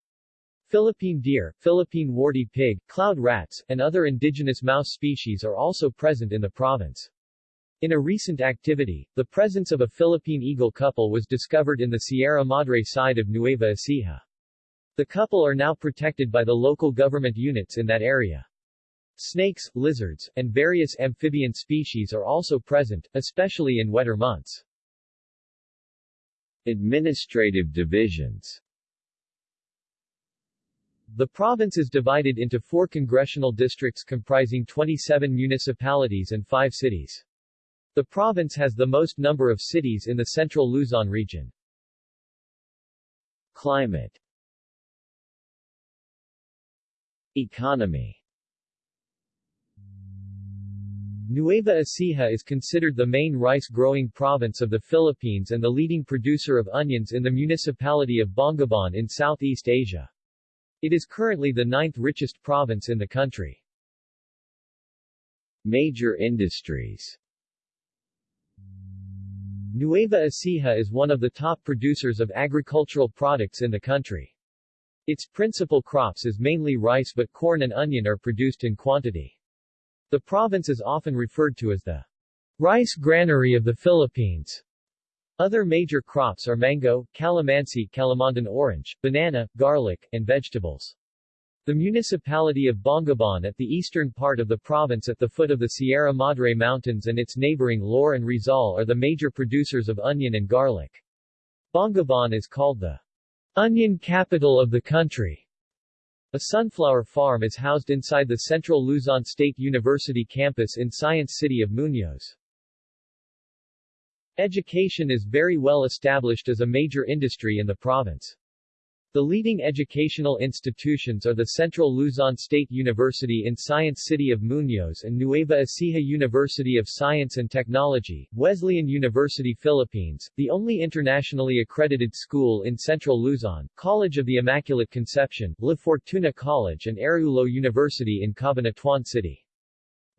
Philippine deer, Philippine warty pig, cloud rats, and other indigenous mouse species are also present in the province. In a recent activity, the presence of a Philippine eagle couple was discovered in the Sierra Madre side of Nueva Ecija. The couple are now protected by the local government units in that area. Snakes, lizards, and various amphibian species are also present, especially in wetter months. Administrative divisions the province is divided into four congressional districts comprising 27 municipalities and five cities. The province has the most number of cities in the central Luzon region. Climate Economy Nueva Ecija is considered the main rice-growing province of the Philippines and the leading producer of onions in the municipality of Bongabon in Southeast Asia. It is currently the ninth richest province in the country. Major industries Nueva Ecija is one of the top producers of agricultural products in the country. Its principal crops is mainly rice but corn and onion are produced in quantity. The province is often referred to as the rice granary of the Philippines. Other major crops are mango, calamansi calamondin orange, banana, garlic, and vegetables. The municipality of Bongabon at the eastern part of the province at the foot of the Sierra Madre Mountains and its neighboring Laur and Rizal are the major producers of onion and garlic. Bongabon is called the onion capital of the country. A sunflower farm is housed inside the Central Luzon State University campus in Science City of Muñoz. Education is very well established as a major industry in the province. The leading educational institutions are the Central Luzon State University in Science City of Muñoz and Nueva Ecija University of Science and Technology, Wesleyan University Philippines, the only internationally accredited school in Central Luzon, College of the Immaculate Conception, La Fortuna College and Araullo University in Cabanatuan City.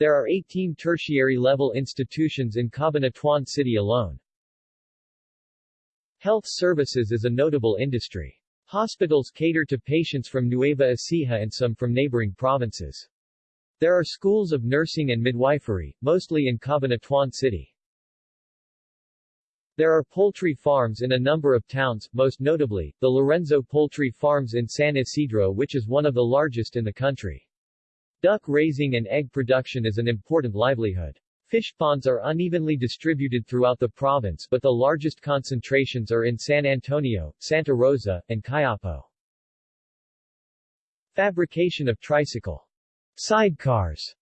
There are 18 tertiary-level institutions in Cabanatuan City alone. Health services is a notable industry. Hospitals cater to patients from Nueva Ecija and some from neighboring provinces. There are schools of nursing and midwifery, mostly in Cabanatuan City. There are poultry farms in a number of towns, most notably, the Lorenzo Poultry Farms in San Isidro which is one of the largest in the country. Duck raising and egg production is an important livelihood. Fish ponds are unevenly distributed throughout the province but the largest concentrations are in San Antonio, Santa Rosa, and Cuyapo. Fabrication of tricycle sidecars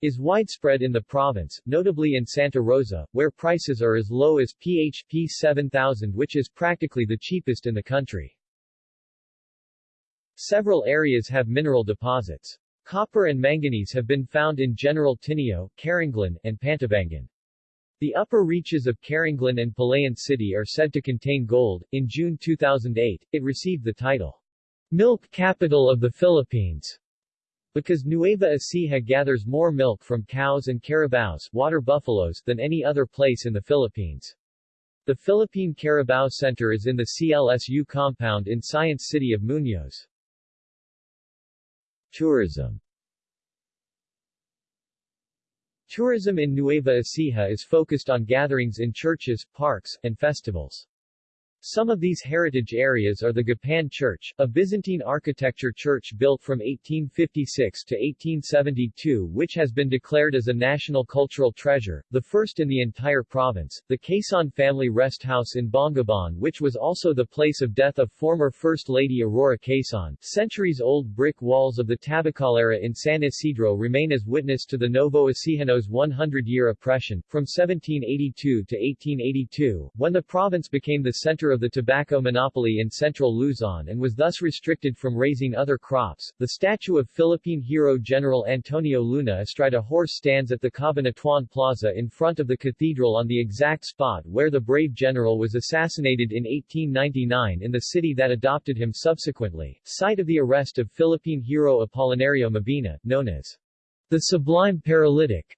is widespread in the province, notably in Santa Rosa, where prices are as low as PHP 7000 which is practically the cheapest in the country. Several areas have mineral deposits. Copper and manganese have been found in General Tinio, Carranglan, and Pantabangan. The upper reaches of Carranglan and Palayan City are said to contain gold. In June 2008, it received the title, Milk Capital of the Philippines, because Nueva Ecija gathers more milk from cows and carabaos water buffaloes than any other place in the Philippines. The Philippine Carabao Center is in the CLSU compound in Science City of Muñoz. Tourism Tourism in Nueva Ecija is focused on gatherings in churches, parks, and festivals. Some of these heritage areas are the Gapan Church, a Byzantine architecture church built from 1856 to 1872 which has been declared as a national cultural treasure, the first in the entire province, the Quezon family rest house in Bongabon which was also the place of death of former First Lady Aurora Quezon. Centuries-old brick walls of the Tabacalera in San Isidro remain as witness to the Novo Ecijanos 100-year oppression, from 1782 to 1882, when the province became the center of the tobacco monopoly in central Luzon and was thus restricted from raising other crops. The statue of Philippine hero General Antonio Luna astride a horse stands at the Cabanatuan Plaza in front of the cathedral on the exact spot where the brave general was assassinated in 1899 in the city that adopted him subsequently, site of the arrest of Philippine hero Apolinario Mabini, known as the Sublime Paralytic.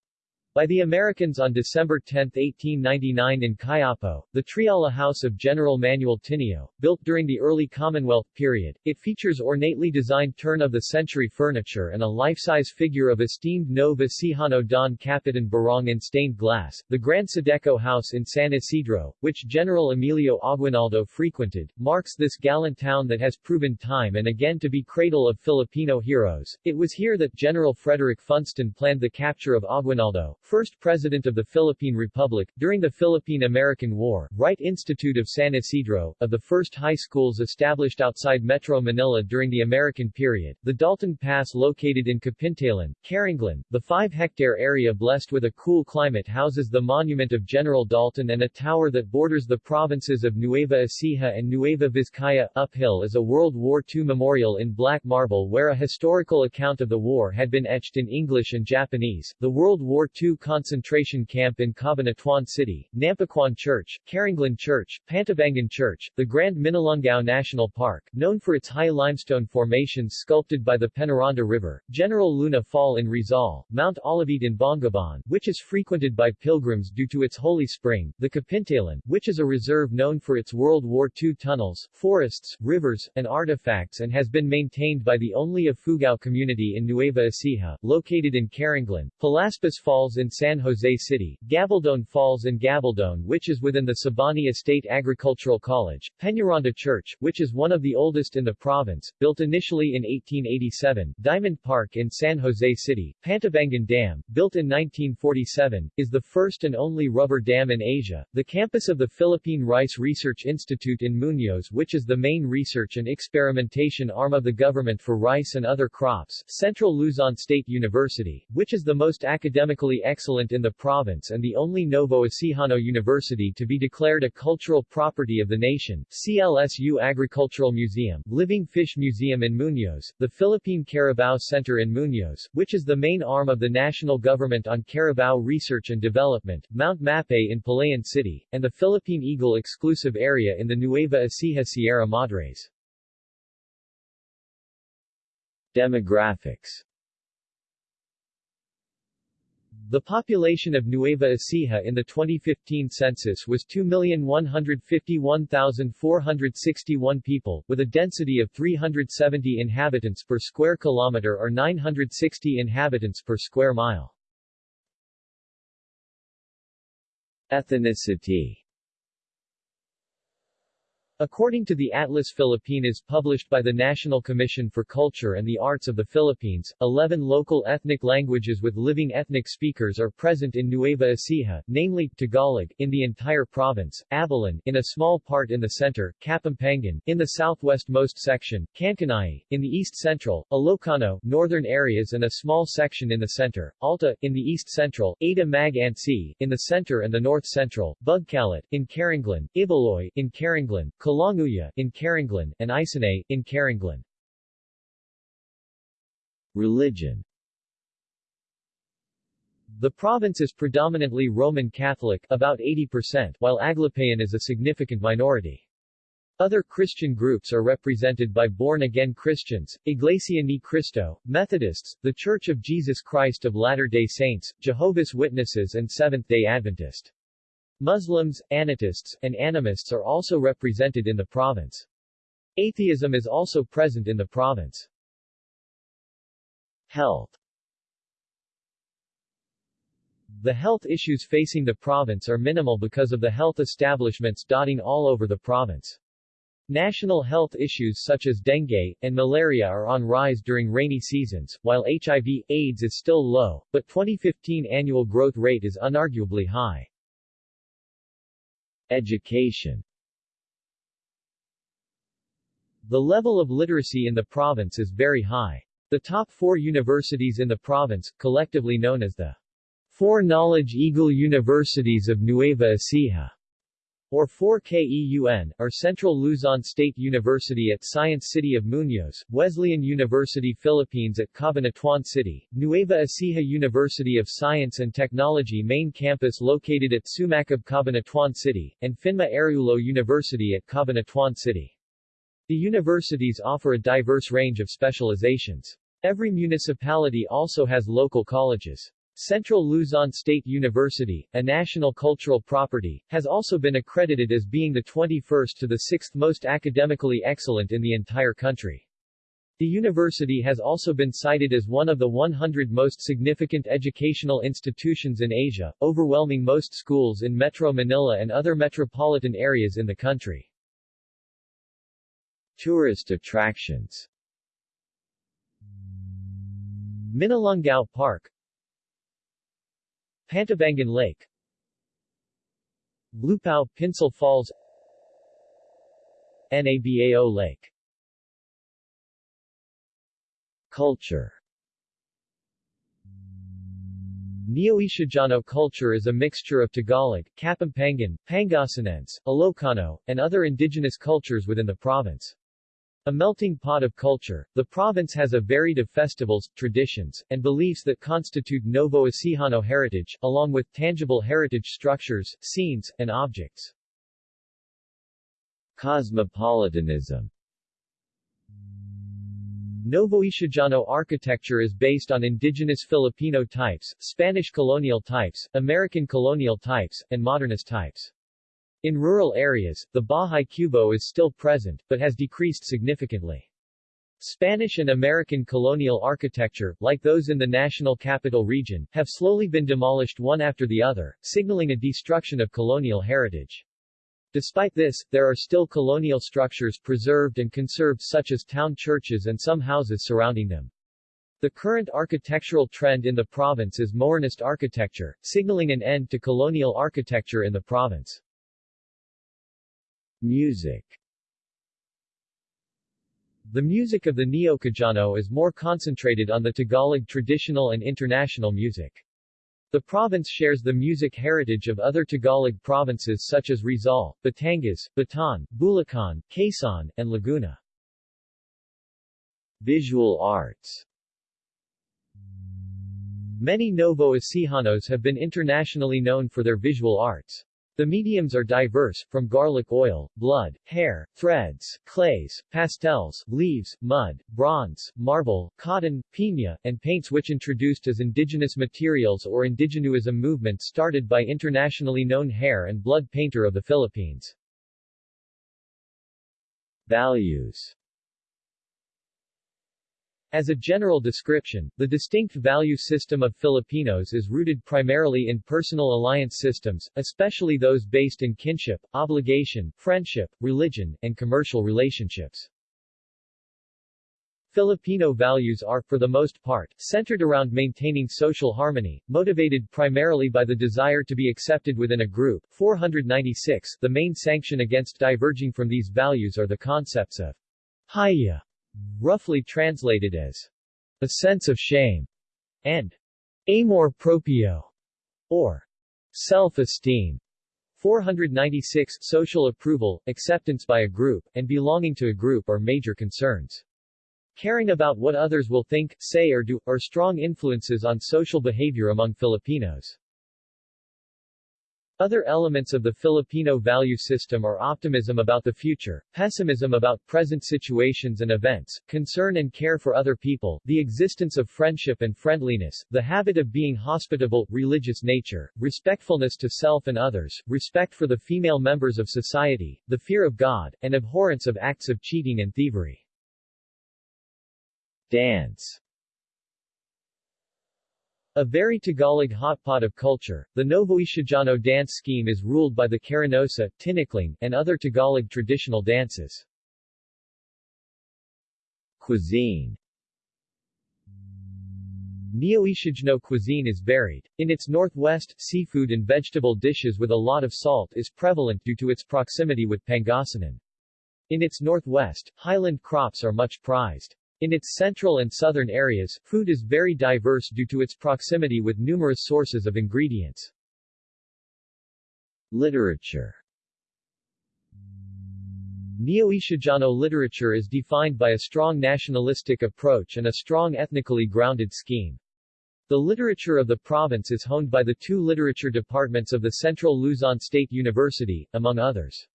By the Americans on December 10, 1899 in Cuyapo, the Triala House of General Manuel Tinio, built during the early Commonwealth period, it features ornately designed turn-of-the-century furniture and a life-size figure of esteemed Novo Ecijano Don Capitan Barong in stained glass. The Grand Sedeco House in San Isidro, which General Emilio Aguinaldo frequented, marks this gallant town that has proven time and again to be cradle of Filipino heroes. It was here that General Frederick Funston planned the capture of Aguinaldo, first President of the Philippine Republic, during the Philippine-American War, Wright Institute of San Isidro, of the first high schools established outside Metro Manila during the American period, the Dalton Pass located in Kapintalan, Carranglan, the 5-hectare area blessed with a cool climate houses the monument of General Dalton and a tower that borders the provinces of Nueva Ecija and Nueva Vizcaya. Uphill is a World War II memorial in black marble where a historical account of the war had been etched in English and Japanese. The World War II concentration camp in Cabanatuan City, Nampicuan Church, Carranglan Church, Pantabangan Church, the Grand Minalungao National Park, known for its high limestone formations sculpted by the Penaranda River, General Luna Fall in Rizal, Mount Olivete in Bongabon, which is frequented by pilgrims due to its holy spring, the Kapintalan, which is a reserve known for its World War II tunnels, forests, rivers, and artifacts and has been maintained by the only Ifugao community in Nueva Ecija, located in Carranglan, Palaspis Falls in San Jose City, Gabaldon Falls and Gabaldon which is within the Sabani Estate Agricultural College, Peñaranda Church, which is one of the oldest in the province, built initially in 1887, Diamond Park in San Jose City, Pantabangan Dam, built in 1947, is the first and only rubber dam in Asia, the campus of the Philippine Rice Research Institute in Muñoz which is the main research and experimentation arm of the government for rice and other crops, Central Luzon State University, which is the most academically excellent in the province and the only Novo Ecijano University to be declared a cultural property of the nation, CLSU Agricultural Museum, Living Fish Museum in Muñoz, the Philippine Carabao Center in Muñoz, which is the main arm of the national government on Carabao Research and Development, Mount Mapay in Palayan City, and the Philippine Eagle exclusive area in the Nueva Ecija Sierra Madres. Demographics The population of Nueva Ecija in the 2015 census was 2,151,461 people, with a density of 370 inhabitants per square kilometer or 960 inhabitants per square mile. Ethnicity According to the Atlas Filipinas published by the National Commission for Culture and the Arts of the Philippines, 11 local ethnic languages with living ethnic speakers are present in Nueva Ecija, namely, Tagalog, in the entire province, Abellen, in a small part in the center, Kapampangan, in the southwestmost section, Kankanaey, in the east-central, Ilocano, northern areas and a small section in the center, Alta, in the east-central, Ada Mag Ansi, in the center and the north-central, Bugkalot, in Carranglan, Ibaloy, in Carranglan, Kalanguya, in Carranglan, and Isinai, in Carranglan. Religion The province is predominantly Roman Catholic about 80%, while Aglipayan is a significant minority. Other Christian groups are represented by born-again Christians, Iglesia Ni Cristo, Methodists, The Church of Jesus Christ of Latter-day Saints, Jehovah's Witnesses and Seventh-day Adventist. Muslims, Anatists, and Animists are also represented in the province. Atheism is also present in the province. Health The health issues facing the province are minimal because of the health establishments dotting all over the province. National health issues such as dengue and malaria are on rise during rainy seasons, while HIV, AIDS is still low, but 2015 annual growth rate is unarguably high. Education The level of literacy in the province is very high. The top four universities in the province, collectively known as the Four Knowledge Eagle Universities of Nueva Ecija, or 4KEUN, are Central Luzon State University at Science City of Muñoz, Wesleyan University Philippines at Cabanatuan City, Nueva Ecija University of Science and Technology main campus located at Sumacab Cabanatuan City, and PHINMA Araullo University at Cabanatuan City. The universities offer a diverse range of specializations. Every municipality also has local colleges. Central Luzon State University, a national cultural property, has also been accredited as being the 21st to the 6th most academically excellent in the entire country. The university has also been cited as one of the 100 most significant educational institutions in Asia, overwhelming most schools in Metro Manila and other metropolitan areas in the country. Tourist attractions Minalungao Park Pantabangan Lake. Lupao, Pinsal Falls. Nabao Lake. Culture. Neo-Isiejano culture is a mixture of Tagalog, Kapampangan, Pangasinense, Ilocano, and other indigenous cultures within the province. A melting pot of culture, the province has a varied of festivals, traditions, and beliefs that constitute Novo Ecijano heritage, along with tangible heritage structures, scenes, and objects. Cosmopolitanism Novoecijano architecture is based on indigenous Filipino types, Spanish colonial types, American colonial types, and modernist types. In rural areas, the Bahay Kubo is still present, but has decreased significantly. Spanish and American colonial architecture, like those in the national capital region, have slowly been demolished one after the other, signaling a destruction of colonial heritage. Despite this, there are still colonial structures preserved and conserved such as town churches and some houses surrounding them. The current architectural trend in the province is modernist architecture, signaling an end to colonial architecture in the province. Music The music of the Neo-Cajano is more concentrated on the Tagalog traditional and international music. The province shares the music heritage of other Tagalog provinces such as Rizal, Batangas, Bataan, Bulacan, Quezon, and Laguna. Visual arts Many Novo Ecijanos have been internationally known for their visual arts. The mediums are diverse, from garlic oil, blood, hair, threads, clays, pastels, leaves, mud, bronze, marble, cotton, piña, and paints which introduced as indigenous materials or indigenuism movement started by internationally known hair and blood painter of the Philippines. Values as a general description, the distinct value system of Filipinos is rooted primarily in personal alliance systems, especially those based in kinship, obligation, friendship, religion, and commercial relationships. Filipino values are, for the most part, centered around maintaining social harmony, motivated primarily by the desire to be accepted within a group. 496 The main sanction against diverging from these values are the concepts of hiya, roughly translated as a sense of shame, and amor proprio, or self-esteem. 496 Social approval, acceptance by a group, and belonging to a group are major concerns. Caring about what others will think, say or do, are strong influences on social behavior among Filipinos. Other elements of the Filipino value system are optimism about the future, pessimism about present situations and events, concern and care for other people, the existence of friendship and friendliness, the habit of being hospitable, religious nature, respectfulness to self and others, respect for the female members of society, the fear of God, and abhorrence of acts of cheating and thievery. Dance a very Tagalog hotpot of culture, the Novoecijano dance scheme is ruled by the Carinosa, Tinikling, and other Tagalog traditional dances. Cuisine Novoecijano cuisine is varied. In its northwest, seafood and vegetable dishes with a lot of salt is prevalent due to its proximity with Pangasinan. In its northwest, highland crops are much prized. In its central and southern areas, food is very diverse due to its proximity with numerous sources of ingredients. Literature Novoecijano literature is defined by a strong nationalistic approach and a strong ethnically grounded scheme. The literature of the province is honed by the two literature departments of the Central Luzon State University, among others.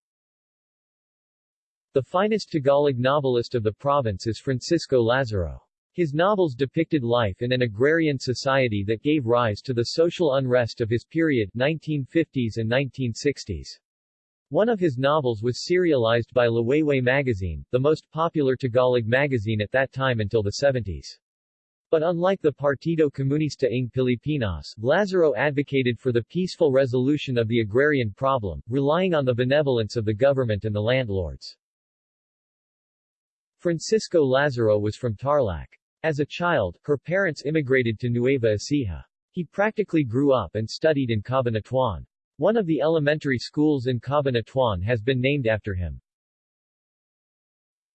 The finest Tagalog novelist of the province is Francisco Lazaro. His novels depicted life in an agrarian society that gave rise to the social unrest of his period 1950s and 1960s. One of his novels was serialized by Liwayway magazine, the most popular Tagalog magazine at that time until the 70s. But unlike the Partido Comunista ng Pilipinas, Lazaro advocated for the peaceful resolution of the agrarian problem, relying on the benevolence of the government and the landlords. Francisco Lazaro was from Tarlac. As a child, her parents immigrated to Nueva Ecija. He practically grew up and studied in Cabanatuan. One of the elementary schools in Cabanatuan has been named after him.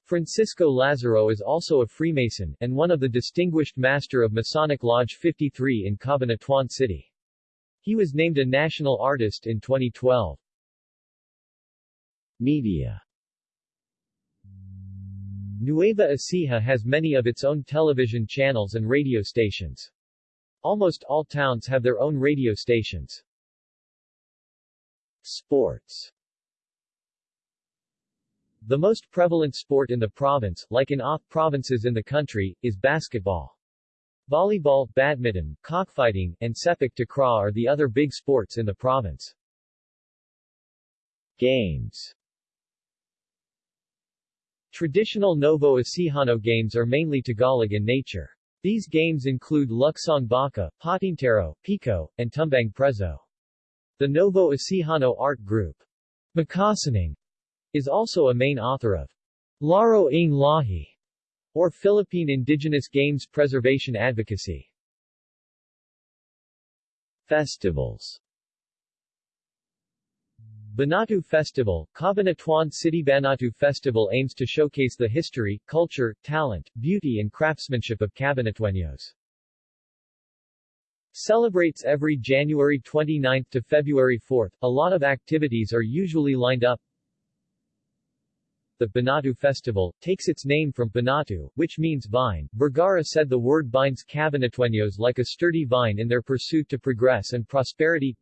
Francisco Lazaro is also a Freemason, and one of the Distinguished Master of Masonic Lodge 53 in Cabanatuan City. He was named a National Artist in 2012. Media Nueva Ecija has many of its own television channels and radio stations. Almost all towns have their own radio stations. Sports The most prevalent sport in the province, like in off provinces in the country, is basketball. Volleyball, badminton, cockfighting, and sepak takraw are the other big sports in the province. Games Traditional Novo Ecijano games are mainly Tagalog in nature. These games include Luksong Baka, Patintero, Pico, and Tumbang Preso. The Novo Ecijano art group, Makasining, is also a main author of Laro ng Lahi, or Philippine Indigenous Games Preservation Advocacy. Festivals Banatu Festival, Cabanatuan City Banatu Festival aims to showcase the history, culture, talent, beauty and craftsmanship of Cabanatueños. Celebrates every January 29 to February 4. A lot of activities are usually lined up. The Banatu Festival takes its name from Banatu, which means vine. Vergara said the word binds Cabanatueños like a sturdy vine in their pursuit to progress and prosperity.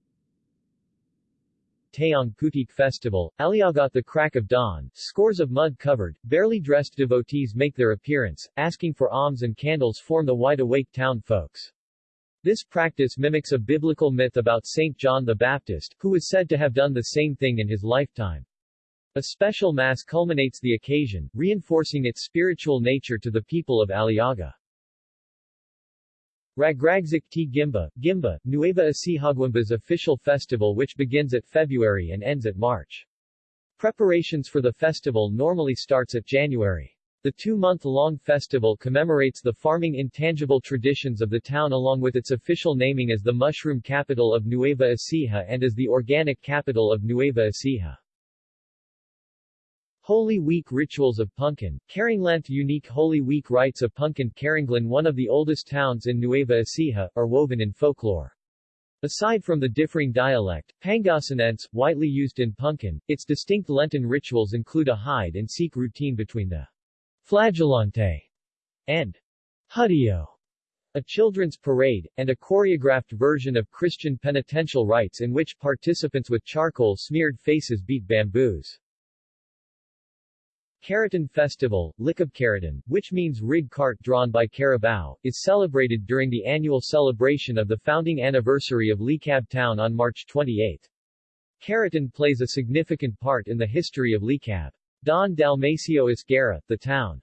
Taong Putik Festival, Aliaga the crack of dawn, scores of mud-covered, barely dressed devotees make their appearance, asking for alms and candles form the wide-awake town folks. This practice mimics a biblical myth about Saint John the Baptist, who is said to have done the same thing in his lifetime. A special mass culminates the occasion, reinforcing its spiritual nature to the people of Aliaga. Ragragzik T. Guimba, Guimba, Nueva Ecija official festival which begins at February and ends at March. Preparations for the festival normally starts at January. The two-month-long festival commemorates the farming intangible traditions of the town along with its official naming as the mushroom capital of Nueva Ecija and as the organic capital of Nueva Ecija. Holy Week rituals of Puncan, Carranglan unique Holy Week rites of Puncan Carranglan one of the oldest towns in Nueva Ecija, are woven in folklore. Aside from the differing dialect, Pangasinense, widely used in Puncan, its distinct Lenten rituals include a hide-and-seek routine between the Flagellante, and Hudio, a children's parade, and a choreographed version of Christian penitential rites in which participants with charcoal-smeared faces beat bamboos. Karaton Festival, Licab Karaton, which means rig cart drawn by carabao, is celebrated during the annual celebration of the founding anniversary of Licab town on March 28. Karaton plays a significant part in the history of Licab. Don Dalmacio Esguerra, the town's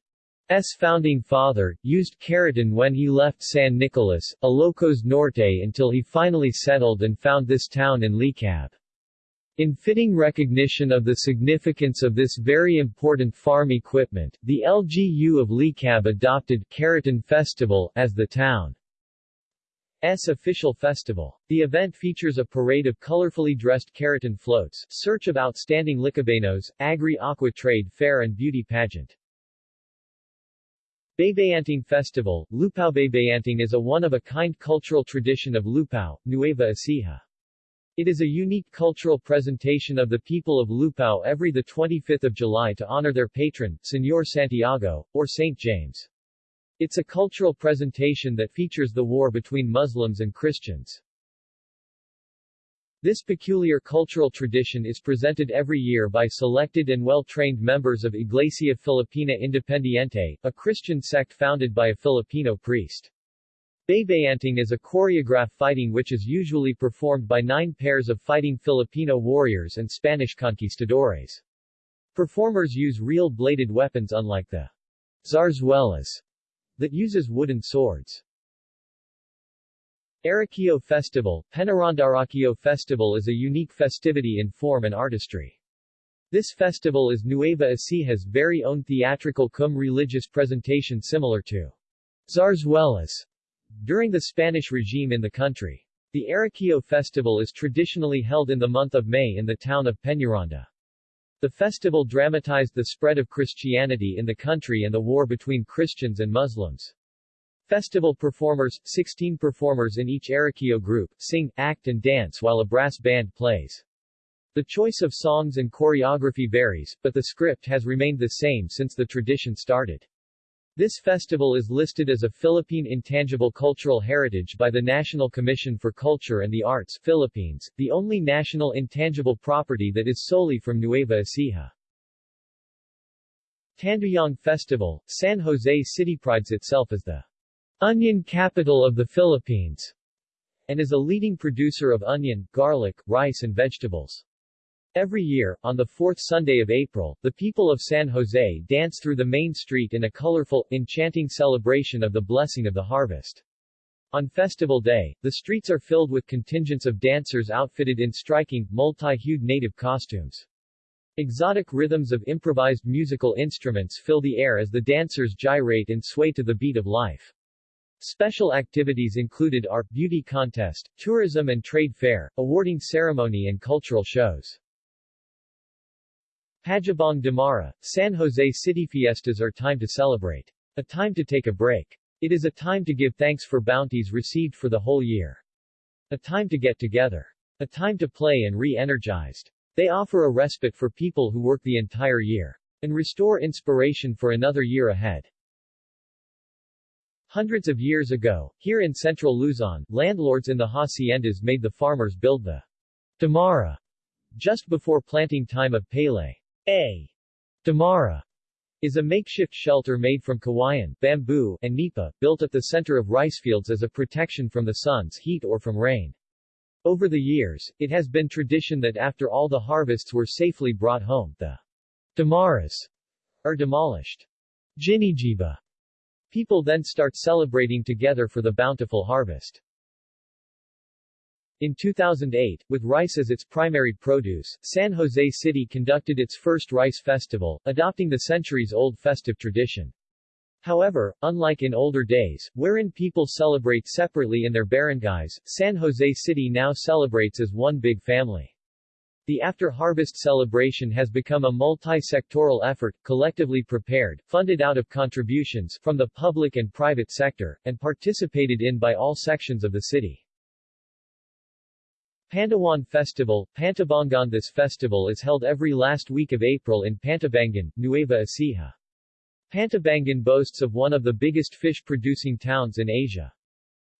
founding father, used Karaton when he left San Nicolas, Ilocos Norte until he finally settled and found this town in Licab. In fitting recognition of the significance of this very important farm equipment, the LGU of Licab adopted Karaton Festival as the town S official festival. The event features a parade of colorfully dressed Karaton floats, search of outstanding Licabenos, agri-aqua trade fair and beauty pageant. Baybayanting Festival, Lupao Baybayanting is a one-of-a-kind cultural tradition of Lupao, Nueva Ecija. It is a unique cultural presentation of the people of Lupao every 25 July to honor their patron, Señor Santiago, or Saint James. It's a cultural presentation that features the war between Muslims and Christians. This peculiar cultural tradition is presented every year by selected and well-trained members of Iglesia Filipina Independiente, a Christian sect founded by a Filipino priest. Baybayanting is a choreographed fighting which is usually performed by nine pairs of fighting Filipino warriors and Spanish conquistadores. Performers use real bladed weapons unlike the zarzuelas that uses wooden swords. Arakio Festival, Peñaranda Arakio Festival is a unique festivity in form and artistry. This festival is Nueva Ecija's very own theatrical cum religious presentation similar to zarzuelas during the Spanish regime in the country. The Arakio Festival is traditionally held in the month of May in the town of Peñaranda. The festival dramatized the spread of Christianity in the country and the war between Christians and Muslims. Festival performers, 16 performers in each Arakio group, sing, act and dance while a brass band plays. The choice of songs and choreography varies, but the script has remained the same since the tradition started. This festival is listed as a Philippine Intangible Cultural Heritage by the National Commission for Culture and the Arts Philippines, the only national intangible property that is solely from Nueva Ecija. Tanduyong Festival, San Jose City prides itself as the onion capital of the Philippines and is a leading producer of onion, garlic, rice and vegetables. Every year, on the fourth Sunday of April, the people of San Jose dance through the main street in a colorful, enchanting celebration of the blessing of the harvest. On festival day, the streets are filled with contingents of dancers outfitted in striking, multi-hued native costumes. Exotic rhythms of improvised musical instruments fill the air as the dancers gyrate and sway to the beat of life. Special activities included art, beauty contest, tourism and trade fair, awarding ceremony and cultural shows. Pagibang Damara, San Jose City Fiestas are time to celebrate. A time to take a break. It is a time to give thanks for bounties received for the whole year. A time to get together. A time to play and re-energized. They offer a respite for people who work the entire year. And restore inspiration for another year ahead. Hundreds of years ago, here in central Luzon, landlords in the haciendas made the farmers build the Damara Just before planting time of Pele. A. Damara is a makeshift shelter made from kawayan, bamboo, and nipa, built at the center of rice fields as a protection from the sun's heat or from rain. Over the years, it has been tradition that after all the harvests were safely brought home, the damaras are demolished. Ginigiba. People then start celebrating together for the bountiful harvest. In 2008, with rice as its primary produce, San Jose City conducted its first rice festival, adopting the centuries-old festive tradition. However, unlike in older days, wherein people celebrate separately in their barangays, San Jose City now celebrates as one big family. The after-harvest celebration has become a multi-sectoral effort, collectively prepared, funded out of contributions from the public and private sector, and participated in by all sections of the city. Pandawan Festival, Pantabangan This festival is held every last week of April in Pantabangan, Nueva Ecija. Pantabangan boasts of one of the biggest fish-producing towns in Asia.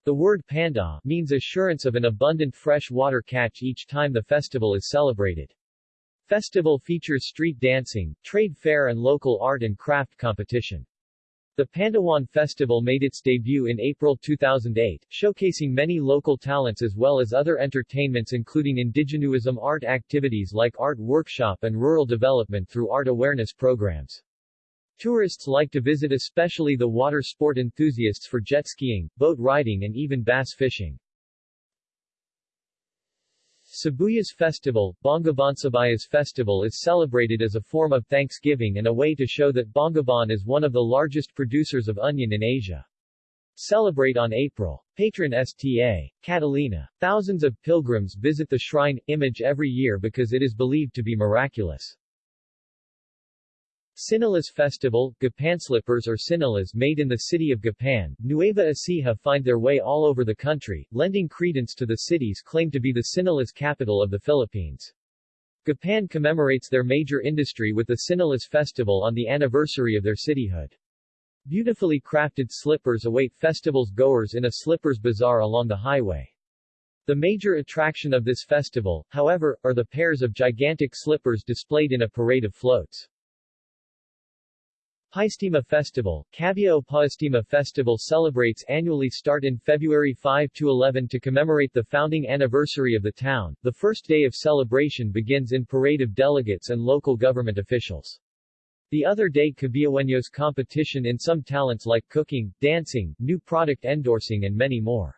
The word panda means assurance of an abundant fresh water catch each time the festival is celebrated. Festival features street dancing, trade fair and local art and craft competition. The Pandawan Festival made its debut in April 2008, showcasing many local talents as well as other entertainments including indigenuism art activities like art workshop and rural development through art awareness programs. Tourists like to visit especially the water sport enthusiasts for jet skiing, boat riding and even bass fishing. Sibuyas Festival, Bongabon Sibuyas Festival is celebrated as a form of thanksgiving and a way to show that Bongabon is one of the largest producers of onion in Asia. Celebrate on April. Patron Sta. Catalina. Thousands of pilgrims visit the shrine image every year because it is believed to be miraculous. Sinilas Festival, Gapan slippers or Sinilas made in the city of Gapan, Nueva Ecija find their way all over the country, lending credence to the city's claim to be the Sinilas capital of the Philippines. Gapan commemorates their major industry with the Sinilas Festival on the anniversary of their cityhood. Beautifully crafted slippers await festivals goers in a slippers bazaar along the highway. The major attraction of this festival, however, are the pairs of gigantic slippers displayed in a parade of floats. Paestima Festival, Cabiao Paestima Festival celebrates annually start in February 5 to 11 to commemorate the founding anniversary of the town. The first day of celebration begins in parade of delegates and local government officials. The other day Cabiaweños competition in some talents like cooking, dancing, new product endorsing and many more.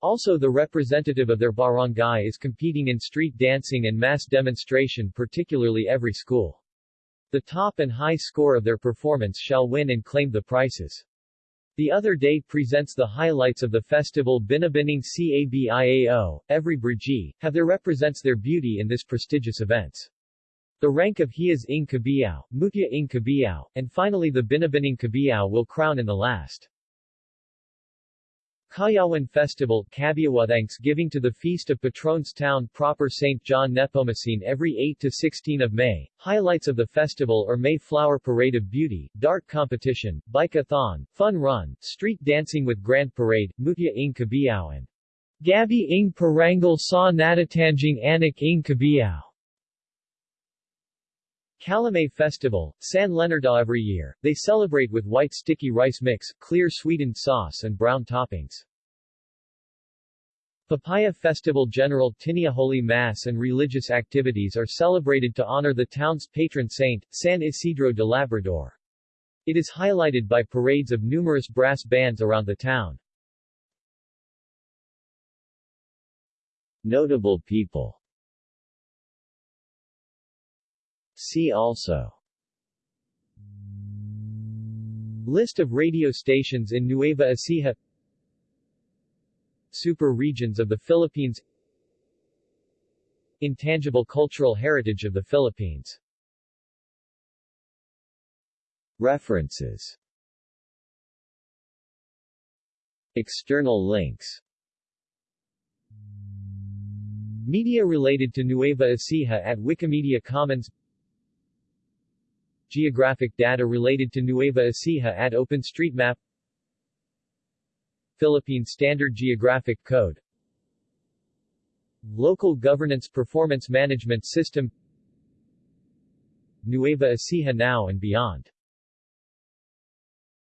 Also the representative of their barangay is competing in street dancing and mass demonstration particularly every school. The top and high score of their performance shall win and claim the prizes. The other day presents the highlights of the festival Binibining Cabiao, every Brigi, have their represents their beauty in this prestigious events. The rank of Hiyas ng Cabiao, Mutya ng Cabiao, and finally the Binibining Cabiao will crown in the last. Kayawan Festival Thanksgiving to the Feast of Patrons Town proper St. John Nepomucene every 8 to 16 of May. Highlights of the festival are May Flower Parade of Beauty, Dart Competition, Bike-a-thon, Fun Run, Street Dancing with Grand Parade, Mutya ng Cabiao and Gabi ng Parangal sa Natatanging Anak ng Cabiao. Calamay Festival, San Leonardo every year, they celebrate with white sticky rice mix, clear sweetened sauce and brown toppings. Papaya Festival General Tinio Holy Mass and religious activities are celebrated to honor the town's patron saint, San Isidro de Labrador. It is highlighted by parades of numerous brass bands around the town. Notable people See also. List of radio stations in Nueva Ecija. Super regions of the Philippines. Intangible cultural heritage of the Philippines. References. External links. Media related to Nueva Ecija at Wikimedia Commons Geographic data related to Nueva Ecija at OpenStreetMap. Philippine Standard Geographic Code. Local Governance Performance Management System. Nueva Ecija now and beyond